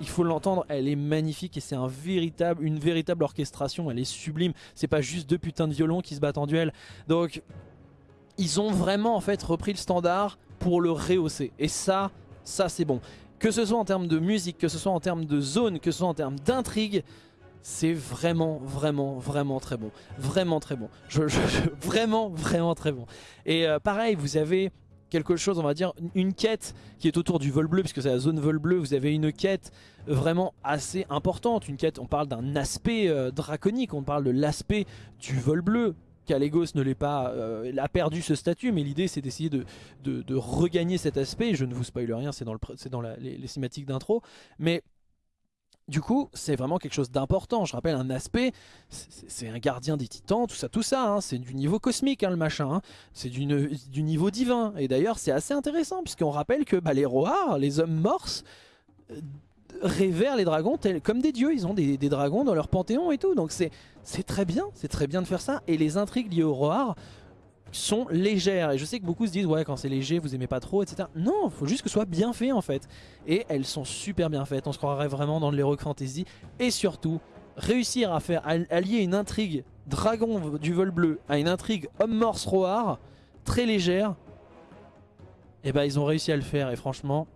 Speaker 1: il faut l'entendre, elle est magnifique et c'est un véritable, une véritable orchestration, elle est sublime. C'est pas juste deux putains de violons qui se battent en duel. Donc, ils ont vraiment en fait repris le standard pour le rehausser. Et ça, ça c'est bon. Que ce soit en termes de musique, que ce soit en termes de zone, que ce soit en termes d'intrigue, c'est vraiment, vraiment, vraiment très bon. Vraiment très bon. Vraiment, vraiment très bon. Et euh, pareil, vous avez quelque chose, on va dire, une quête qui est autour du vol bleu, puisque c'est la zone vol bleu, vous avez une quête vraiment assez importante. Une quête, on parle d'un aspect euh, draconique, on parle de l'aspect du vol bleu. Calegos ne l'est pas, euh, a perdu ce statut, mais l'idée c'est d'essayer de, regagner cet aspect. Je ne vous spoil rien, c'est dans, le, dans les, les cinématiques d'intro. Mais du coup, c'est vraiment quelque chose d'important. Je rappelle un aspect, c'est un gardien des titans, tout ça, tout ça. Hein. C'est du niveau cosmique, hein, le machin. Hein. C'est du, niveau divin. Et d'ailleurs, c'est assez intéressant, puisqu'on rappelle que bah, les roars, les hommes morses, révèrent les dragons comme des dieux. Ils ont des, dragons dans leur panthéon et tout. Donc c'est très bien, c'est très bien de faire ça. Et les intrigues liées aux roars sont légères. Et je sais que beaucoup se disent, ouais, quand c'est léger, vous aimez pas trop, etc. Non, faut juste que ce soit bien fait en fait. Et elles sont super bien faites. On se croirait vraiment dans l'Heroic Fantasy. Et surtout, réussir à faire allier une intrigue dragon du vol bleu à une intrigue homme morse roar très légère. Et eh bah, ben, ils ont réussi à le faire. Et franchement,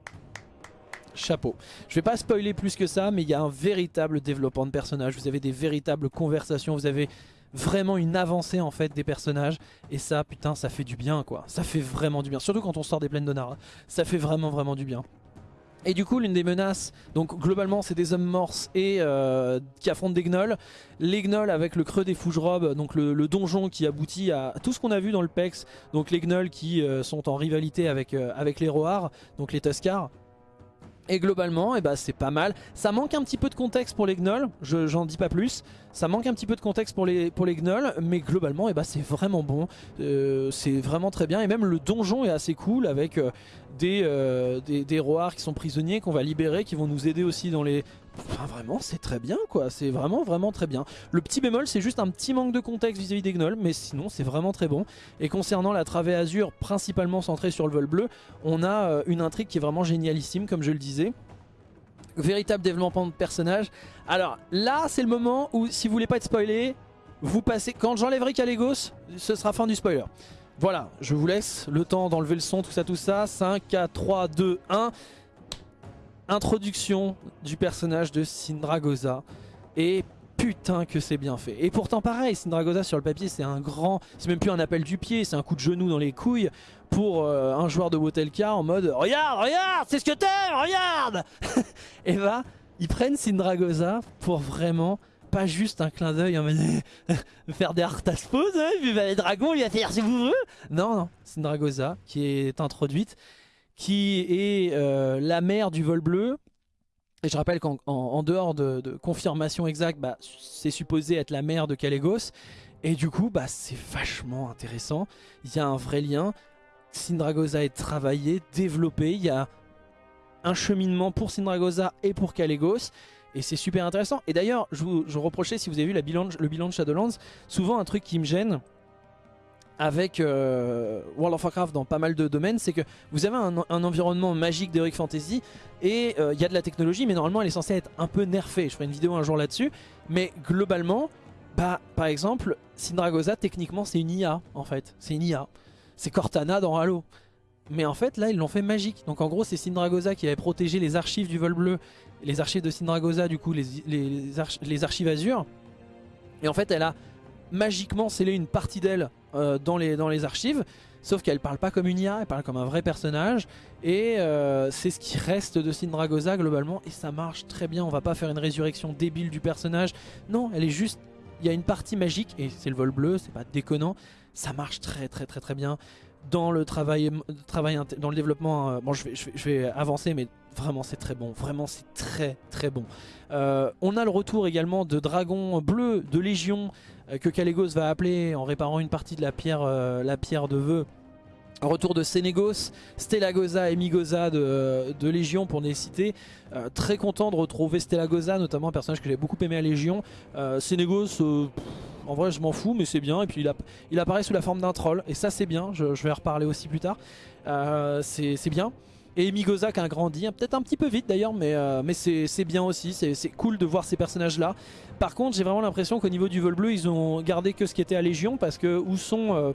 Speaker 1: chapeau. Je vais pas spoiler plus que ça, mais il y a un véritable développement de personnages. Vous avez des véritables conversations. Vous avez vraiment une avancée en fait des personnages et ça putain ça fait du bien quoi ça fait vraiment du bien surtout quand on sort des plaines de Nara ça fait vraiment vraiment du bien et du coup l'une des menaces, donc globalement c'est des hommes morses et euh, qui affrontent des gnolls. Les gnolls avec le creux des fougerobes, donc le, donjon qui aboutit à tout ce qu'on a vu dans le PEX. Donc les gnolls qui euh, sont en rivalité avec, euh, avec les roars, donc les Tuscars. Et globalement, eh ben, c'est pas mal. Ça manque un petit peu de contexte pour les gnolls, j'en dis pas plus. Ça manque un petit peu de contexte pour les, pour gnolls, mais globalement, eh ben, c'est vraiment bon. Euh, c'est vraiment très bien. Et même le donjon est assez cool avec euh, des, euh, des, roars qui sont prisonniers, qu'on va libérer, qui vont nous aider aussi dans les, Enfin vraiment c'est très bien quoi, c'est vraiment vraiment très bien. Le petit bémol c'est juste un petit manque de contexte vis-à-vis des gnolls mais sinon c'est vraiment très bon. Et concernant la travée azur principalement centrée sur le vol bleu, on a une intrigue qui est vraiment génialissime comme je le disais. Véritable développement de personnage. Alors là c'est le moment où si vous voulez pas être spoilé, vous passez, quand j'enlèverai Calegos, ce sera fin du spoiler. Voilà, je vous laisse le temps d'enlever le son, tout ça, tout ça. 5, 4, 3, 2, 1 introduction du personnage de Sindragosa. Et putain que c'est bien fait. Et pourtant pareil, Sindragosa sur le papier c'est un grand, c'est même plus un appel du pied, c'est un coup de genou dans les couilles pour euh, un joueur de Wotelka en mode Regarde, regarde, c'est ce que t'aimes, regarde Et bah, ils prennent Sindragosa pour vraiment pas juste un clin d'œil en mode faire des Arthas pose, hein, puis bah, les dragons il va faire si vous voulez. Non, non, Sindragosa qui est introduite qui est euh, la mère du vol bleu. Et je rappelle qu'en dehors de, confirmation exacte, bah, c'est supposé être la mère de Calegos. Et du coup, bah, c'est vachement intéressant. Il y a un vrai lien. Sindragosa est travaillé, développé. Il y a un cheminement pour Sindragosa et pour Calegos. Et c'est super intéressant. Et d'ailleurs, je vous reprochais, si vous avez vu le bilan de Shadowlands, souvent un truc qui me gêne, avec euh, World of Warcraft dans pas mal de domaines, c'est que vous avez un, environnement magique d'Heroic Fantasy et euh, il y a de la technologie, mais normalement elle est censée être un peu nerfée. Je ferai une vidéo un jour là-dessus, mais globalement, bah, par exemple, Sindragosa, techniquement, c'est une IA en fait. C'est une IA. C'est Cortana dans Halo. Mais en fait, là, ils l'ont fait magique. Donc en gros, c'est Sindragosa qui avait protégé les archives du vol bleu, les archives de Sindragosa, du coup, les, les, les archives Azure. Et en fait, elle a magiquement scellé une partie d'elle euh, dans, les, dans les archives. Sauf qu'elle parle pas comme une IA, elle parle comme un vrai personnage. Et euh, c'est ce qui reste de Sindragosa globalement. Et ça marche très bien. On va pas faire une résurrection débile du personnage. Non, elle est juste... Il y a une partie magique, et c'est le vol bleu, c'est pas déconnant. Ça marche très très très très bien. Dans le travail, travail dans le développement, euh, bon je vais, je, vais, avancer mais vraiment c'est très bon, vraiment c'est très très bon. on a le retour également de Dragon Bleu, de Légion, euh, que Calegos va appeler en réparant une partie de la pierre, euh, la pierre de vœux. Retour de Sénégos, Stellagosa et Migosa de, de, Légion pour les citer. Euh, très content de retrouver Stellagosa, notamment un personnage que j'ai beaucoup aimé à Légion. Sénégos, En vrai je m'en fous mais c'est bien et puis il, il, apparaît sous la forme d'un troll et ça c'est bien, je, je, vais en reparler aussi plus tard. c'est bien. Et Migoza qui a grandi, hein, peut-être un petit peu vite d'ailleurs, mais, euh, mais c'est bien aussi, c'est cool de voir ces personnages-là. Par contre, j'ai vraiment l'impression qu'au niveau du vol bleu, ils ont gardé que ce qui était à Légion, parce que où sont... Euh,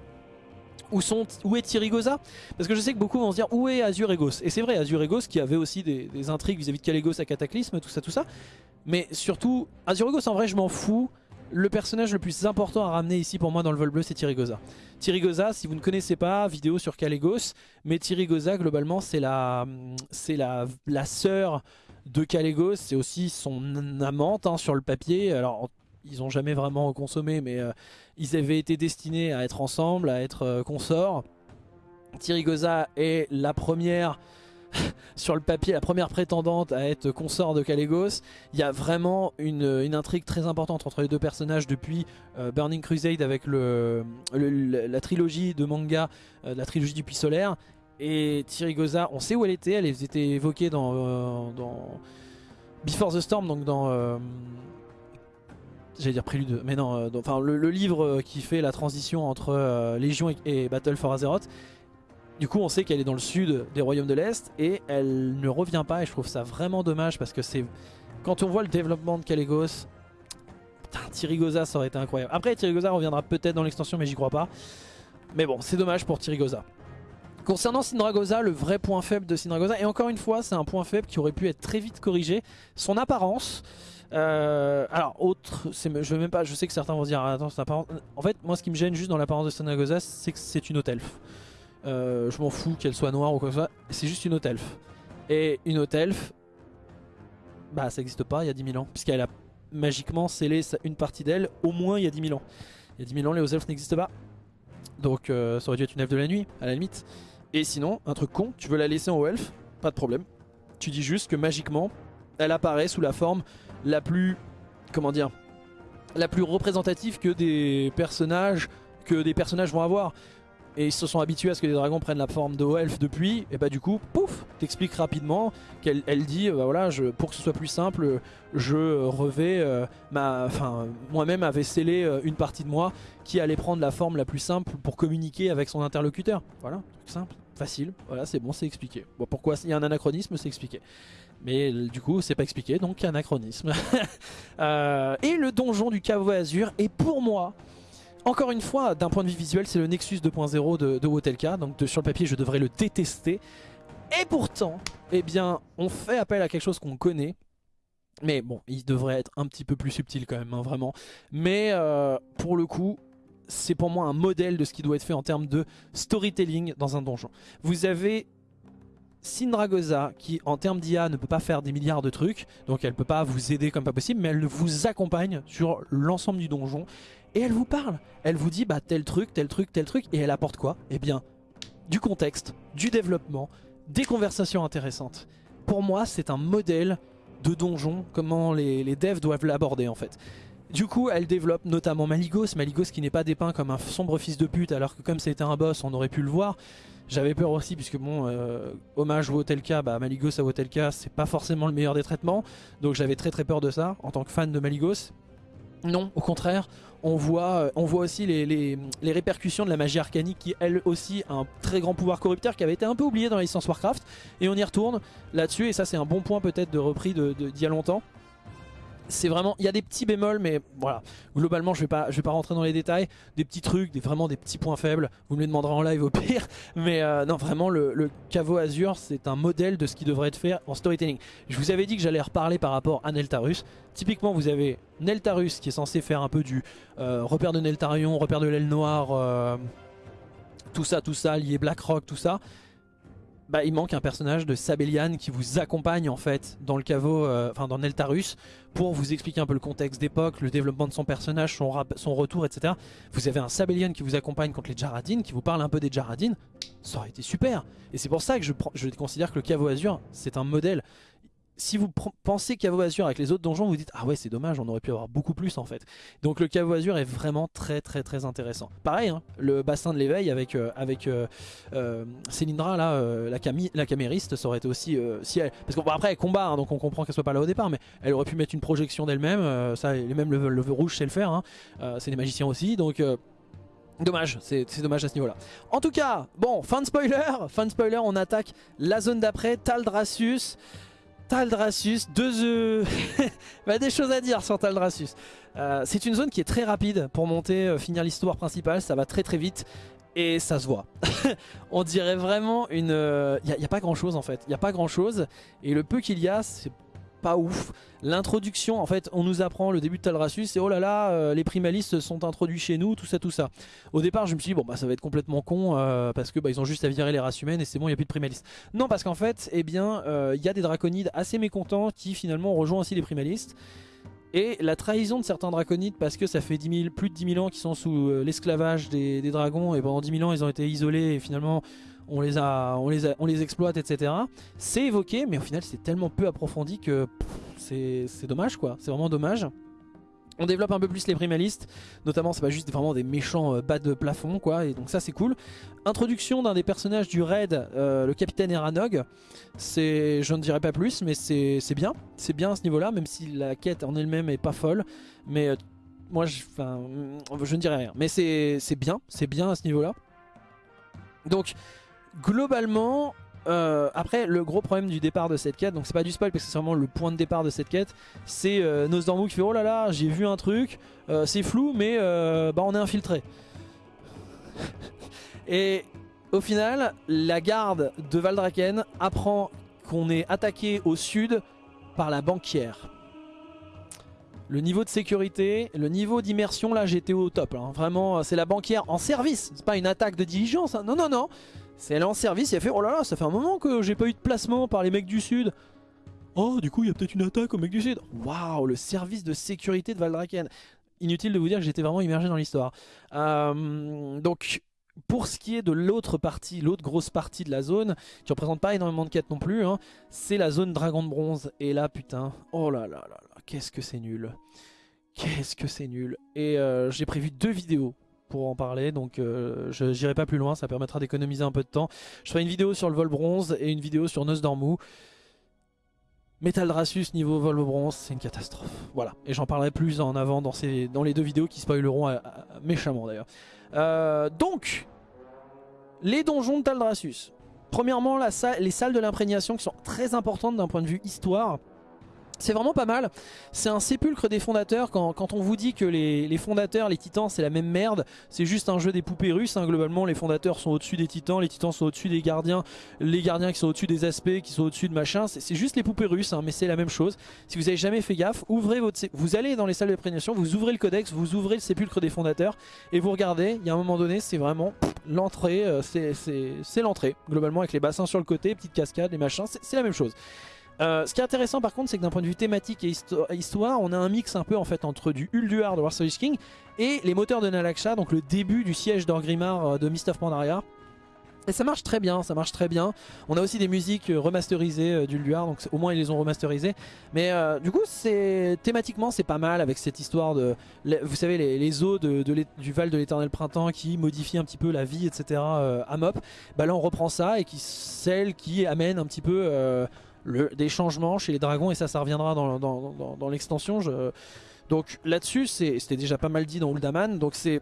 Speaker 1: où, sont, où est Parce que je sais que beaucoup vont se dire où est Azur Egos? Et c'est vrai, Azur Egos qui avait aussi des, intrigues vis-à-vis de Kalégos à Cataclysme, tout ça, tout ça. Mais surtout, Azur Egos en vrai je m'en fous le personnage le plus important à ramener ici pour moi dans le vol bleu c'est Tyrigosa. Tyrigosa si vous ne connaissez pas, vidéo sur Kalégos, mais Tyrigosa globalement c'est la, la, la sœur de Kalégos, c'est aussi son amante hein, sur le papier. Alors ils n'ont jamais vraiment consommé mais euh, ils avaient été destinés à être ensemble, à être euh, consorts. Tyrigosa est la première sur le papier la première prétendante à être consort de Kalégos. Il y a vraiment une, intrigue très importante entre les deux personnages depuis euh, Burning Crusade avec la trilogie de manga, euh, la trilogie du Puits Solaire. Et Tyrigosa, on sait où elle était, elle était évoquée dans, euh, Before the Storm, donc dans... J'allais mais non, enfin le, livre qui fait la transition entre Légion et Battle for Azeroth. Du coup on sait qu'elle est dans le sud des royaumes de l'Est et elle ne revient pas et je trouve ça vraiment dommage parce que c'est... Quand on voit le développement de Kalégos, putain Tyrigosa ça aurait été incroyable. Après Tyrigosa reviendra peut-être dans l'extension mais j'y crois pas. Mais bon c'est dommage pour Tyrigosa. Concernant Sindragosa, le vrai point faible de Sindragosa, et encore une fois c'est un point faible qui aurait pu être très vite corrigé, son apparence... Euh, alors autre, je même pas, je sais que certains vont dire attends c'est apparence. En fait moi ce qui me gêne juste dans l'apparence de Sindragosa c'est que c'est une haute elfe. Euh, je m'en fous qu'elle soit noire ou quoi que ce soit. C'est juste une haute elfe. Et une haute elfe, bah ça n'existe pas il y a 10 000 ans. Puisqu'elle a magiquement scellé une partie d'elle au moins il y a 10 000 ans. Il y a 10 000 ans les hauts elfes n'existent pas. Donc euh, ça aurait dû être une elfe de la nuit à la limite. Et sinon, un truc con, tu veux la laisser en haut elfe, pas de problème. Tu dis juste que magiquement, elle apparaît sous la forme la plus, comment dire, la plus représentative que des personnages que des personnages vont avoir et ils se sont habitués à ce que les dragons prennent la forme de elfe depuis, et bah du coup, pouf, t'expliques rapidement qu'elle elle dit, bah voilà, pour que ce soit plus simple, je revais euh, enfin, moi-même avait scellé euh, une partie de moi qui allait prendre la forme la plus simple pour communiquer avec son interlocuteur. Voilà, simple, facile, voilà, c'est bon, c'est expliqué. Bon, pourquoi il y a un anachronisme, c'est expliqué. Mais du coup, c'est pas expliqué, donc anachronisme. euh, et le donjon du caveau azur, et pour moi, encore une fois, d'un point de vue visuel, c'est le Nexus 2.0 de, de Wotelka, donc sur le papier je devrais le détester. Et pourtant, eh bien, on fait appel à quelque chose qu'on connaît, mais bon, il devrait être un petit peu plus subtil quand même, hein, vraiment. Mais euh, pour le coup, c'est pour moi un modèle de ce qui doit être fait en termes de storytelling dans un donjon. Vous avez Sindragosa qui en termes d'IA ne peut pas faire des milliards de trucs, donc elle peut pas vous aider comme pas possible, mais elle vous accompagne sur l'ensemble du donjon et elle vous parle. Elle vous dit bah tel truc, tel truc, tel truc et elle apporte quoi? Eh bien du contexte, du développement, des conversations intéressantes. Pour moi c'est un modèle de donjon, comment les, devs doivent l'aborder en fait. Du coup, elle développe notamment Maligos, Maligos qui n'est pas dépeint comme un sombre fils de pute, alors que comme c'était un boss, on aurait pu le voir. J'avais peur aussi, puisque bon, euh, hommage Wotelka, bah Maligos à Wotelka, c'est pas forcément le meilleur des traitements, donc j'avais très très peur de ça, en tant que fan de Maligos. Non, au contraire, on voit, euh, on voit aussi les, répercussions de la magie arcanique qui elle aussi a un très grand pouvoir corrupteur qui avait été un peu oublié dans la licence Warcraft. Et on y retourne là-dessus et ça c'est un bon point peut-être de repris d'il y a longtemps c'est vraiment, il y a des petits bémols, mais voilà, globalement je vais pas, je vais pas rentrer dans les détails, des petits trucs, vraiment des petits points faibles, vous me les demanderez en live au pire, mais euh, non vraiment le, le caveau Azur c'est un modèle de ce qui devrait être fait en storytelling. Je vous avais dit que j'allais reparler par rapport à Neltarus, typiquement vous avez Neltarus qui est censé faire un peu du euh, repère de Neltarion, repère de l'aile noire, euh, tout ça, tout ça, lié Blackrock, tout ça, bah, il manque un personnage de Sabellian qui vous accompagne en fait dans le caveau, euh, enfin dans Neltarus pour vous expliquer un peu le contexte d'époque, le développement de son personnage, son, retour, etc. Vous avez un Sabellian qui vous accompagne contre les Jaradines, qui vous parle un peu des Jaradines, ça aurait été super. Et c'est pour ça que je, je considère que le caveau Azur c'est un modèle. Si vous pensez Caveau Azur avec les autres donjons, vous dites ah ouais c'est dommage, on aurait pu avoir beaucoup plus en fait. Donc le Caveau Azur est vraiment très très très intéressant. Pareil, hein, le bassin de l'éveil avec euh, euh, euh, Célindra la, la camériste, ça aurait été aussi si elle, parce qu'après après elle combat, hein, donc on comprend qu'elle soit pas là au départ, mais elle aurait pu mettre une projection d'elle-même. ça, les mêmes le, rouge sait le faire. Hein. c'est des magiciens aussi, donc. Dommage, c'est dommage à ce niveau là. En tout cas, bon, fin de spoiler, fin de spoiler, on attaque la zone d'après, Taldrassus. Taldrassus, deux œufs. bah, des choses à dire sur Taldrassus. Euh, c'est une zone qui est très rapide pour monter, euh, finir l'histoire principale, ça va très très vite. Et ça se voit. On dirait vraiment une... Il euh, n'y a, pas grand chose en fait. Il n'y a pas grand chose. Et le peu qu'il y a, c'est pas ouf. L'introduction, en fait, on nous apprend le début de Taldrassus, et oh là là, euh, les primalistes sont introduits chez nous, tout ça, tout ça. Au départ, je me suis dit, bon, bah ça va être complètement con, euh, parce que bah, ils ont juste à virer les races humaines et c'est bon, il n'y a plus de primalistes. Non, parce qu'en fait, eh bien, euh, il y a des draconides assez mécontents qui finalement rejoignent aussi les primalistes. Et la trahison de certains draconides, parce que ça fait plus de 10 000 ans qu'ils sont sous l'esclavage des, des, dragons, et pendant 10 000 ans ils ont été isolés, et finalement on les, a, on les, on les exploite, etc. C'est évoqué, mais au final c'est tellement peu approfondi que c'est dommage quoi, c'est vraiment dommage. On développe un peu plus les primalistes, notamment c'est pas juste vraiment des méchants euh, bas de plafond quoi, et donc ça c'est cool. Introduction d'un des personnages du raid, euh, le capitaine Eranog, c'est, je ne dirais pas plus, mais c'est bien, c'est bien à ce niveau là, même si la quête en elle-même est pas folle, mais euh, moi je, je ne dirais rien, mais c'est bien, c'est bien à ce niveau là. Donc globalement, euh, après, le gros problème du départ de cette quête, donc c'est pas du spoil parce que c'est vraiment le point de départ de cette quête, c'est euh, qui fait oh là là, j'ai vu un truc, euh, c'est flou, mais euh, bah on est infiltré. Et au final, la garde de Valdraken apprend qu'on est attaqué au sud par la banquière. Le niveau de sécurité, le niveau d'immersion, là j'étais au top. Hein. Vraiment, c'est la banquière en service. C'est pas une attaque de diligence. Hein. Non, non, non. C'est elle en service et elle fait Oh là là, ça fait un moment que j'ai pas eu de placement par les mecs du sud. Oh, du coup, il y a peut-être une attaque aux mecs du sud. Waouh, le service de sécurité de Valdraken. Inutile de vous dire que j'étais vraiment immergé dans l'histoire. Euh, donc, pour ce qui est de l'autre partie, l'autre grosse partie de la zone, qui représente pas énormément de quêtes non plus, hein, c'est la zone dragon de bronze. Et là, putain, oh là là là là, qu'est-ce que c'est nul. Qu'est-ce que c'est nul. Et euh, j'ai prévu deux vidéos pour en parler donc euh, je n'irai pas plus loin ça permettra d'économiser un peu de temps. Je ferai une vidéo sur le vol bronze et une vidéo sur Nosdormu Metal Drasus niveau vol bronze c'est une catastrophe. Voilà. Et j'en parlerai plus en avant dans, les deux vidéos qui spoileront euh, méchamment d'ailleurs. Euh, donc les donjons de Taldrassus premièrement les salles de l'imprégnation qui sont très importantes d'un point de vue histoire c'est vraiment pas mal, c'est un sépulcre des fondateurs quand, on vous dit que les, fondateurs, les titans c'est la même merde, c'est juste un jeu des poupées russes, hein. globalement les fondateurs sont au-dessus des titans, les titans sont au-dessus des gardiens, les gardiens qui sont au-dessus des aspects, qui sont au-dessus de machin, c'est juste les poupées russes hein, mais c'est la même chose. Si vous avez jamais fait gaffe, ouvrez votre vous allez dans les salles de prégnation, vous ouvrez le codex, vous ouvrez le sépulcre des fondateurs et vous regardez, il y a un moment donné c'est vraiment l'entrée, euh, c'est l'entrée, globalement avec les bassins sur le côté, petites cascades, les machins, c'est la même chose. Euh, ce qui est intéressant par contre c'est que d'un point de vue thématique et histoire on a un mix un peu en fait entre du Ulduar de War King et les moteurs de Nalaksha donc le début du siège d'Orgrimmar euh, de Mist of Pandaria et ça marche très bien, ça marche très bien. On a aussi des musiques euh, remasterisées d'Ulduar, donc au moins ils les ont remasterisées. Mais du coup, thématiquement c'est pas mal avec cette histoire de, vous savez, les, eaux de, du Val de l'Éternel Printemps qui modifient un petit peu la vie, etc. à Mop. Bah là, on reprend ça et qui celle qui amène un petit peu des changements chez les dragons et ça, ça reviendra dans, l'extension. Donc là-dessus, c'était déjà pas mal dit dans Uldaman, donc c'est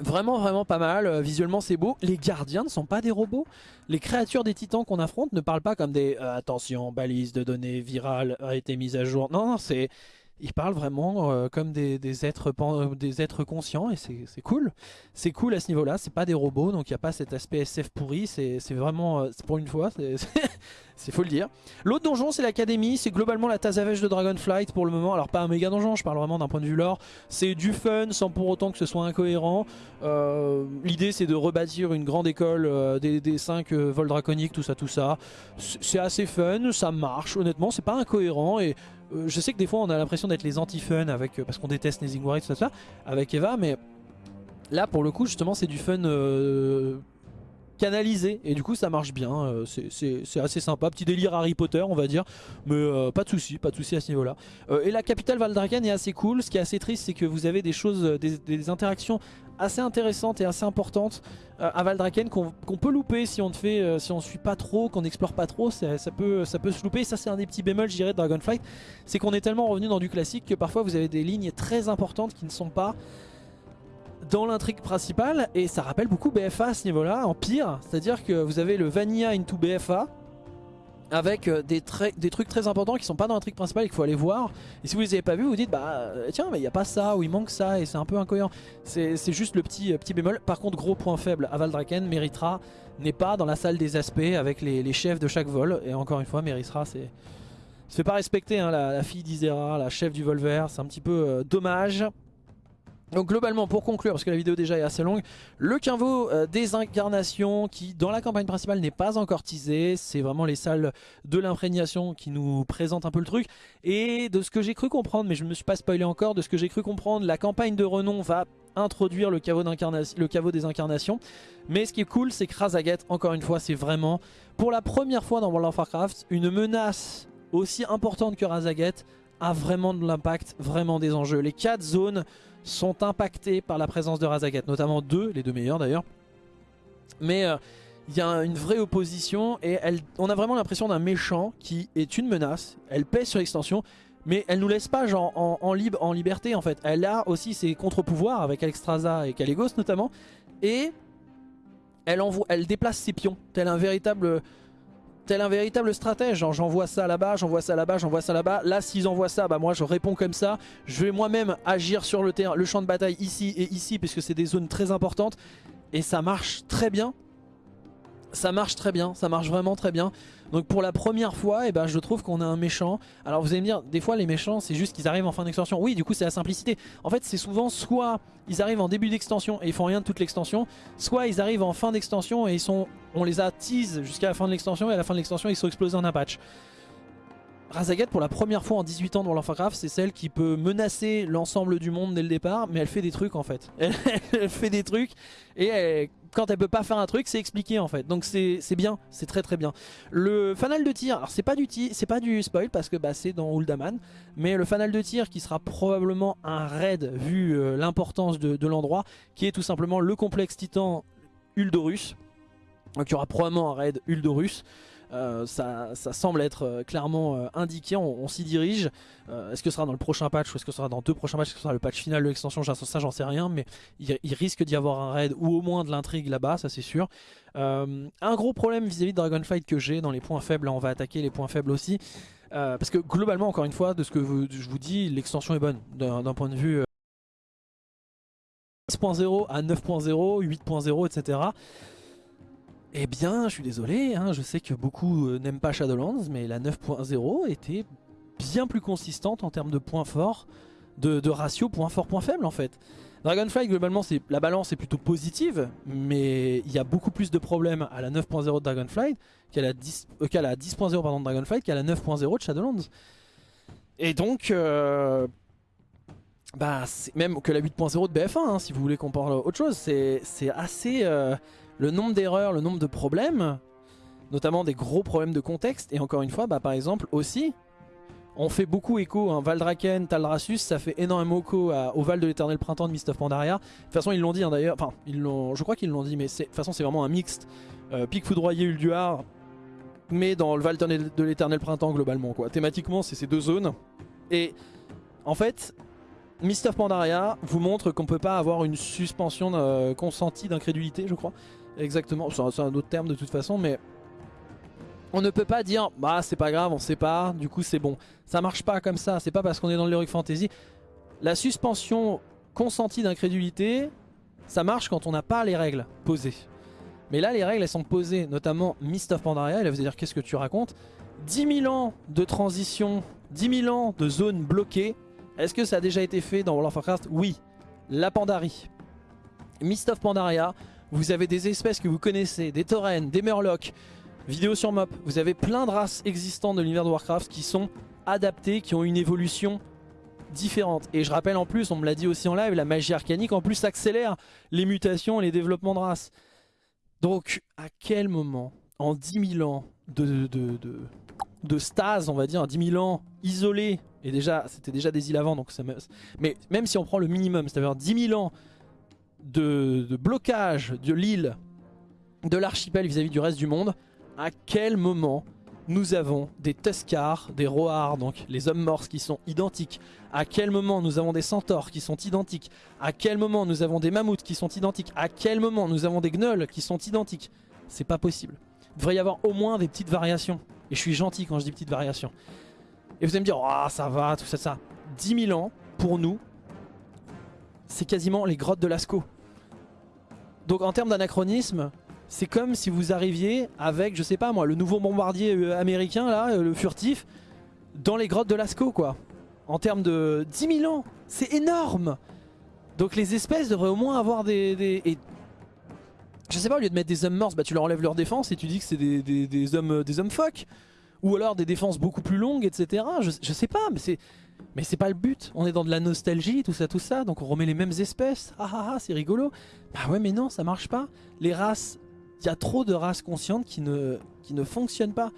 Speaker 1: vraiment vraiment pas mal, euh, visuellement c'est beau. Les gardiens ne sont pas des robots, les créatures des titans qu'on affronte ne parlent pas comme des euh, attention, balise de données virales a été mise à jour ». Non, non, c'est ils parlent vraiment euh, comme des, êtres, des êtres conscients et c'est cool. C'est cool à ce niveau-là, c'est pas des robots, donc il n'y a pas cet aspect SF pourri, c'est vraiment, pour une fois, c'est faut le dire. L'autre donjon c'est l'académie, c'est globalement la Tazavèche de Dragonflight pour le moment, alors pas un méga donjon, je parle vraiment d'un point de vue lore, c'est du fun sans pour autant que ce soit incohérent. Euh, l'idée c'est de rebâtir une grande école euh, des, des 5 euh, vols draconiques, tout ça tout ça. C'est assez fun, ça marche honnêtement, c'est pas incohérent et je sais que des fois on a l'impression d'être les anti-fun avec parce qu'on déteste les Warriors tout ça, avec Eva, mais là pour le coup justement c'est du fun canalisé. Et du coup ça marche bien, euh, c'est assez sympa, petit délire Harry Potter on va dire, mais euh, pas de souci, pas de souci à ce niveau là. Euh, et la capitale Valdraken est assez cool, ce qui est assez triste c'est que vous avez des choses, des, interactions assez intéressantes et assez importantes à Valdraken qu'on peut louper si on ne fait, si on suit pas trop, qu'on n'explore pas trop, ça, peut, ça peut se louper. Ça c'est un des petits bémols je de Dragonflight, c'est qu'on est tellement revenu dans du classique que parfois vous avez des lignes très importantes qui ne sont pas dans l'intrigue principale et ça rappelle beaucoup BFA à ce niveau là en pire. C'est à dire que vous avez le Vanilla into BFA avec euh, des, trucs très importants qui sont pas dans l'intrigue principale et qu'il faut aller voir. Et si vous les avez pas vus vous dites bah euh, tiens mais il n'y a pas ça ou il manque ça et c'est un peu incohérent. C'est juste le petit, euh, petit bémol. Par contre gros point faible à Valdraken Meritra n'est pas dans la salle des aspects avec les, chefs de chaque vol. Et encore une fois Meritra c'est se fait pas respecter hein, la, fille d'Isera, la chef du Volver, c'est un petit peu dommage donc globalement pour conclure, parce que la vidéo déjà est assez longue, le Quinvo euh, des incarnations qui dans la campagne principale n'est pas encore teasé, c'est vraiment les salles de l'imprégnation qui nous présentent un peu le truc. Et de ce que j'ai cru comprendre, mais je ne me suis pas spoilé encore, de ce que j'ai cru comprendre, la campagne de renom va introduire le caveau, le caveau des incarnations. Mais ce qui est cool c'est que Razaget, encore une fois, c'est vraiment pour la première fois dans World of Warcraft, une menace aussi importante que Razaget a vraiment de l'impact, vraiment des enjeux. Les 4 zones sont impactés par la présence de Razagat, notamment deux, les deux meilleurs d'ailleurs. Mais euh, il y a une vraie opposition et elle, on a vraiment l'impression d'un méchant qui est une menace. Elle pèse sur l'extension, mais elle nous laisse pas genre en, en liberté en fait. Elle a aussi ses contre-pouvoirs avec Alexstrasza et Caligos notamment. Et elle, elle déplace ses pions, tel un véritable tel un véritable stratège, j'envoie ça là-bas, j'envoie ça là-bas, j'envoie ça là-bas. Là, s'ils envoient ça, bah moi je réponds comme ça. Je vais moi-même agir sur le, terrain, le champ de bataille ici et ici, puisque c'est des zones très importantes. Et ça marche très bien ça marche très bien, ça marche vraiment très bien. Donc pour la première fois, eh ben, je trouve qu'on a un méchant. Alors vous allez me dire, des fois les méchants c'est juste qu'ils arrivent en fin d'extension. Oui du coup c'est la simplicité. En fait c'est souvent soit ils arrivent en début d'extension et ils font rien de toute l'extension, soit ils arrivent en fin d'extension et ils sont, on les a tease jusqu'à la fin de l'extension et à la fin de l'extension ils sont explosés en un patch. Razagat pour la première fois en 18 ans dans Warcraft c'est celle qui peut menacer l'ensemble du monde dès le départ mais elle fait des trucs en fait elle, fait des trucs et quand elle peut pas faire un truc c'est expliqué en fait. Donc c'est bien c'est très très bien. Le fanal de tir alors c'est pas du c'est pas du spoil parce que bah, c'est dans Uldaman mais le fanal de tir qui sera probablement un raid vu euh, l'importance de, l'endroit qui est tout simplement le complexe titan Uldorus donc il y aura probablement un raid Uldorus euh, ça, semble être euh, clairement euh, indiqué, on, s'y dirige. est-ce que ce sera dans le prochain patch ou est-ce que ce sera dans deux prochains patchs? Est-ce que ce sera le patch final de l'extension? Ça j'en sais rien, mais il, risque d'y avoir un raid ou au moins de l'intrigue là-bas, ça c'est sûr. un gros problème vis-à-vis de Dragonfight que j'ai dans les points faibles, là on va attaquer les points faibles aussi. parce que globalement, encore une fois, de ce que je vous dis, l'extension est bonne d'un point de vue 6.0 à 9.0, 8.0, etc. Eh bien, je suis désolé, hein, je sais que beaucoup euh, n'aiment pas Shadowlands, mais la 9.0 était bien plus consistante en termes de points forts, de, ratio points forts, points faibles en fait. Dragonfly, globalement, la balance est plutôt positive, mais il y a beaucoup plus de problèmes à la 9.0 de Dragonflight qu'à la 10.0 10 de Dragonflight qu'à la 9.0 de Shadowlands. Et donc, euh, bah, même que la 8.0 de BF1, hein, si vous voulez qu'on parle autre chose, c'est assez... Euh, le nombre d'erreurs, le nombre de problèmes, notamment des gros problèmes de contexte. Et encore une fois, bah, par exemple aussi, on fait beaucoup écho, hein, Valdraken, Taldrassus, ça fait énormément écho au Val de l'éternel printemps de Mist of Pandaria. De toute façon, ils l'ont dit hein, d'ailleurs, enfin, je crois qu'ils l'ont dit, mais de toute façon, c'est vraiment un mixte. Euh, Pic foudroyé, Ulduar, mais dans le Val de l'éternel printemps globalement. quoi. Thématiquement, c'est ces deux zones. Et en fait, Mist of Pandaria vous montre qu'on peut pas avoir une suspension euh, consentie d'incrédulité, je crois. Exactement, c'est un autre terme de toute façon, mais on ne peut pas dire bah c'est pas grave, on pas, du coup c'est bon. Ça marche pas comme ça, c'est pas parce qu'on est dans l'Heroic Fantasy. La suspension consentie d'incrédulité, ça marche quand on n'a pas les règles posées. Mais là les règles elles sont posées, notamment Mist of Pandaria, et là vous dire qu'est-ce que tu racontes? 10 000 ans de transition, 10 000 ans de zones bloquées, est-ce que ça a déjà été fait dans World of Warcraft? Oui, la Pandarie. Mist of Pandaria, vous avez des espèces que vous connaissez, des taurennes, des murlocs, vidéo sur mop. Vous avez plein de races existantes de l'univers de Warcraft qui sont adaptées, qui ont une évolution différente. Et je rappelle en plus, on me l'a dit aussi en live, la magie arcanique en plus accélère les mutations, les développements de races. Donc à quel moment, en 10 000 ans de, de, de, stase, on va dire, 10 000 ans isolés, et déjà c'était déjà des îles avant, donc ça mais même si on prend le minimum, c'est-à-dire 10 000 ans de, blocage de l'île, de l'archipel vis-à-vis du reste du monde, à quel moment nous avons des Tuscars, des Roars, donc les hommes morts qui sont identiques. À quel moment nous avons des centaures qui sont identiques À quel moment nous avons des mammouths qui sont identiques À quel moment nous avons des gnolls qui sont identiques C'est pas possible. Il devrait y avoir au moins des petites variations. Et je suis gentil quand je dis petites variations. Et vous allez me dire, ah ça va, tout ça, ça. 10 000 ans, pour nous, c'est quasiment les grottes de Lascaux. Donc en termes d'anachronisme, c'est comme si vous arriviez avec, je sais pas moi, le nouveau bombardier euh, américain, là, euh, le furtif, dans les grottes de Lascaux, quoi. En termes de 10 000 ans, c'est énorme Donc les espèces devraient au moins avoir des... Et, je sais pas, au lieu de mettre des hommes morts, bah tu leur enlèves leur défense et tu dis que c'est des, hommes, des hommes phoques. Ou alors des défenses beaucoup plus longues, etc. Je sais pas, mais c'est... Mais c'est pas le but, on est dans de la nostalgie, tout ça, tout ça, donc on remet les mêmes espèces, ah ah ah, c'est rigolo. Bah ouais mais non, ça marche pas. Les races il y a trop de races conscientes qui ne, fonctionnent pas.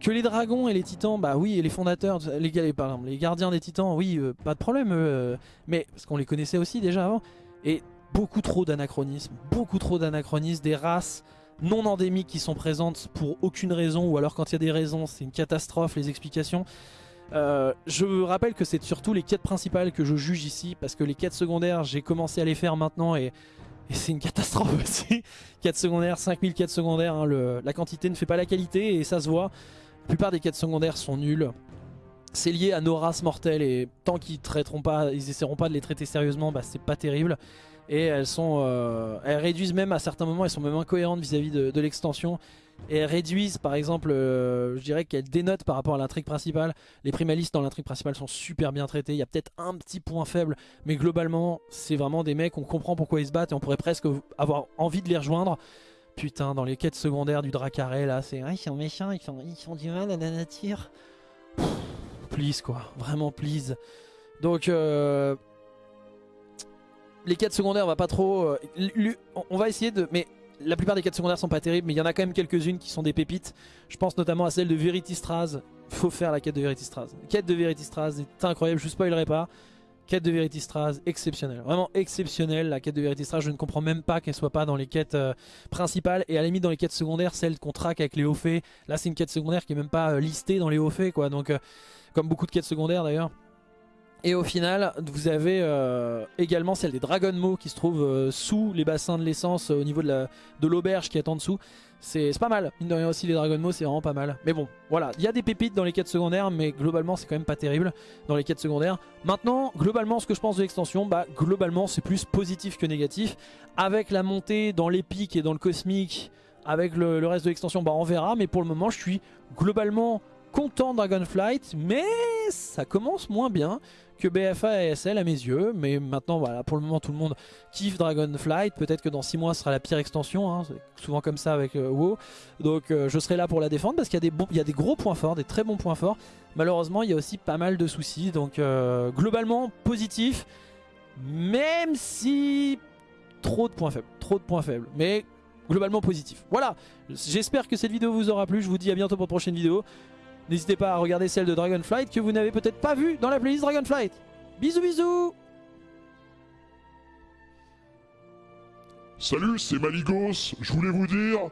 Speaker 1: Que les dragons et les titans, bah oui, et les fondateurs, les, les gardiens des titans, oui, euh, pas de problème, euh, mais parce qu'on les connaissait aussi déjà avant. Et beaucoup trop d'anachronismes, beaucoup trop d'anachronismes, des races non endémiques qui sont présentes pour aucune raison, ou alors quand il y a des raisons, c'est une catastrophe, les explications. Euh, je rappelle que c'est surtout les quêtes principales que je juge ici, parce que les quêtes secondaires, j'ai commencé à les faire maintenant, et c'est une catastrophe aussi. 4 secondaires, 5000 quêtes secondaires, hein, la quantité ne fait pas la qualité et ça se voit. La plupart des quêtes secondaires sont nulles. C'est lié à nos races mortelles et tant qu'ils traiteront pas, ils essaieront pas de les traiter sérieusement, bah c'est pas terrible. Et elles sont, euh, elles réduisent même à certains moments, elles sont même incohérentes vis-à-vis de l'extension et réduisent par exemple, euh, je dirais qu'elles dénotent par rapport à l'intrigue principale. Les primalistes dans l'intrigue principale sont super bien traités, il y a peut-être un petit point faible, mais globalement c'est vraiment des mecs, on comprend pourquoi ils se battent et on pourrait presque avoir envie de les rejoindre. Putain, dans les quêtes secondaires du Dracaré là, c'est ils sont méchants, ils font, du mal à la nature. please quoi, vraiment please. Donc euh, les quêtes secondaires on va pas trop... Euh, on va essayer de... Mais la plupart des quêtes secondaires sont pas terribles, mais il y en a quand même quelques-unes qui sont des pépites. Je pense notamment à celle de Verity Straz. Faut faire la quête de Verity Straz. La quête de Verity Straz est incroyable, je vous spoilerai pas. Quête de Verity Straz, exceptionnelle. Vraiment exceptionnelle, la quête de Verity Straz. Je ne comprends même pas qu'elle soit pas dans les quêtes euh, principales. Et à la limite, dans les quêtes secondaires, celle qu'on traque avec les hauts faits. Là, c'est une quête secondaire qui est même pas euh, listée dans les hauts faits, quoi. Donc, euh, comme beaucoup de quêtes secondaires d'ailleurs. Et au final, vous avez euh, également celle des Dragon Mo qui se trouve euh, sous les bassins de l'essence au niveau de l'auberge de qui est en dessous. C'est pas mal, mine de rien aussi les Dragon c'est vraiment pas mal. Mais bon, voilà, il y a des pépites dans les quêtes secondaires mais globalement c'est quand même pas terrible dans les quêtes secondaires. Maintenant, globalement ce que je pense de l'extension, bah globalement c'est plus positif que négatif. Avec la montée dans l'épique et dans le cosmique, avec le, reste de l'extension, bah on verra. Mais pour le moment je suis globalement content Dragonflight, mais ça commence moins bien que BFA et SL à mes yeux. Mais maintenant, voilà, pour le moment, tout le monde kiffe Dragonflight. Peut-être que dans 6 mois, ce sera la pire extension. Hein. Souvent comme ça avec euh, WoW. Donc euh, je serai là pour la défendre parce qu'il y, a des il y a des gros points forts, des très bons points forts. Malheureusement, il y a aussi pas mal de soucis. Donc euh, globalement, positif. Même si trop de points faibles. Trop de points faibles. Mais globalement positif. Voilà, j'espère que cette vidéo vous aura plu. Je vous dis à bientôt pour une prochaine vidéo. N'hésitez pas à regarder celle de Dragonflight que vous n'avez peut-être pas vue dans la playlist Dragonflight. Bisous bisous
Speaker 2: Salut, c'est Maligos. Je voulais vous dire,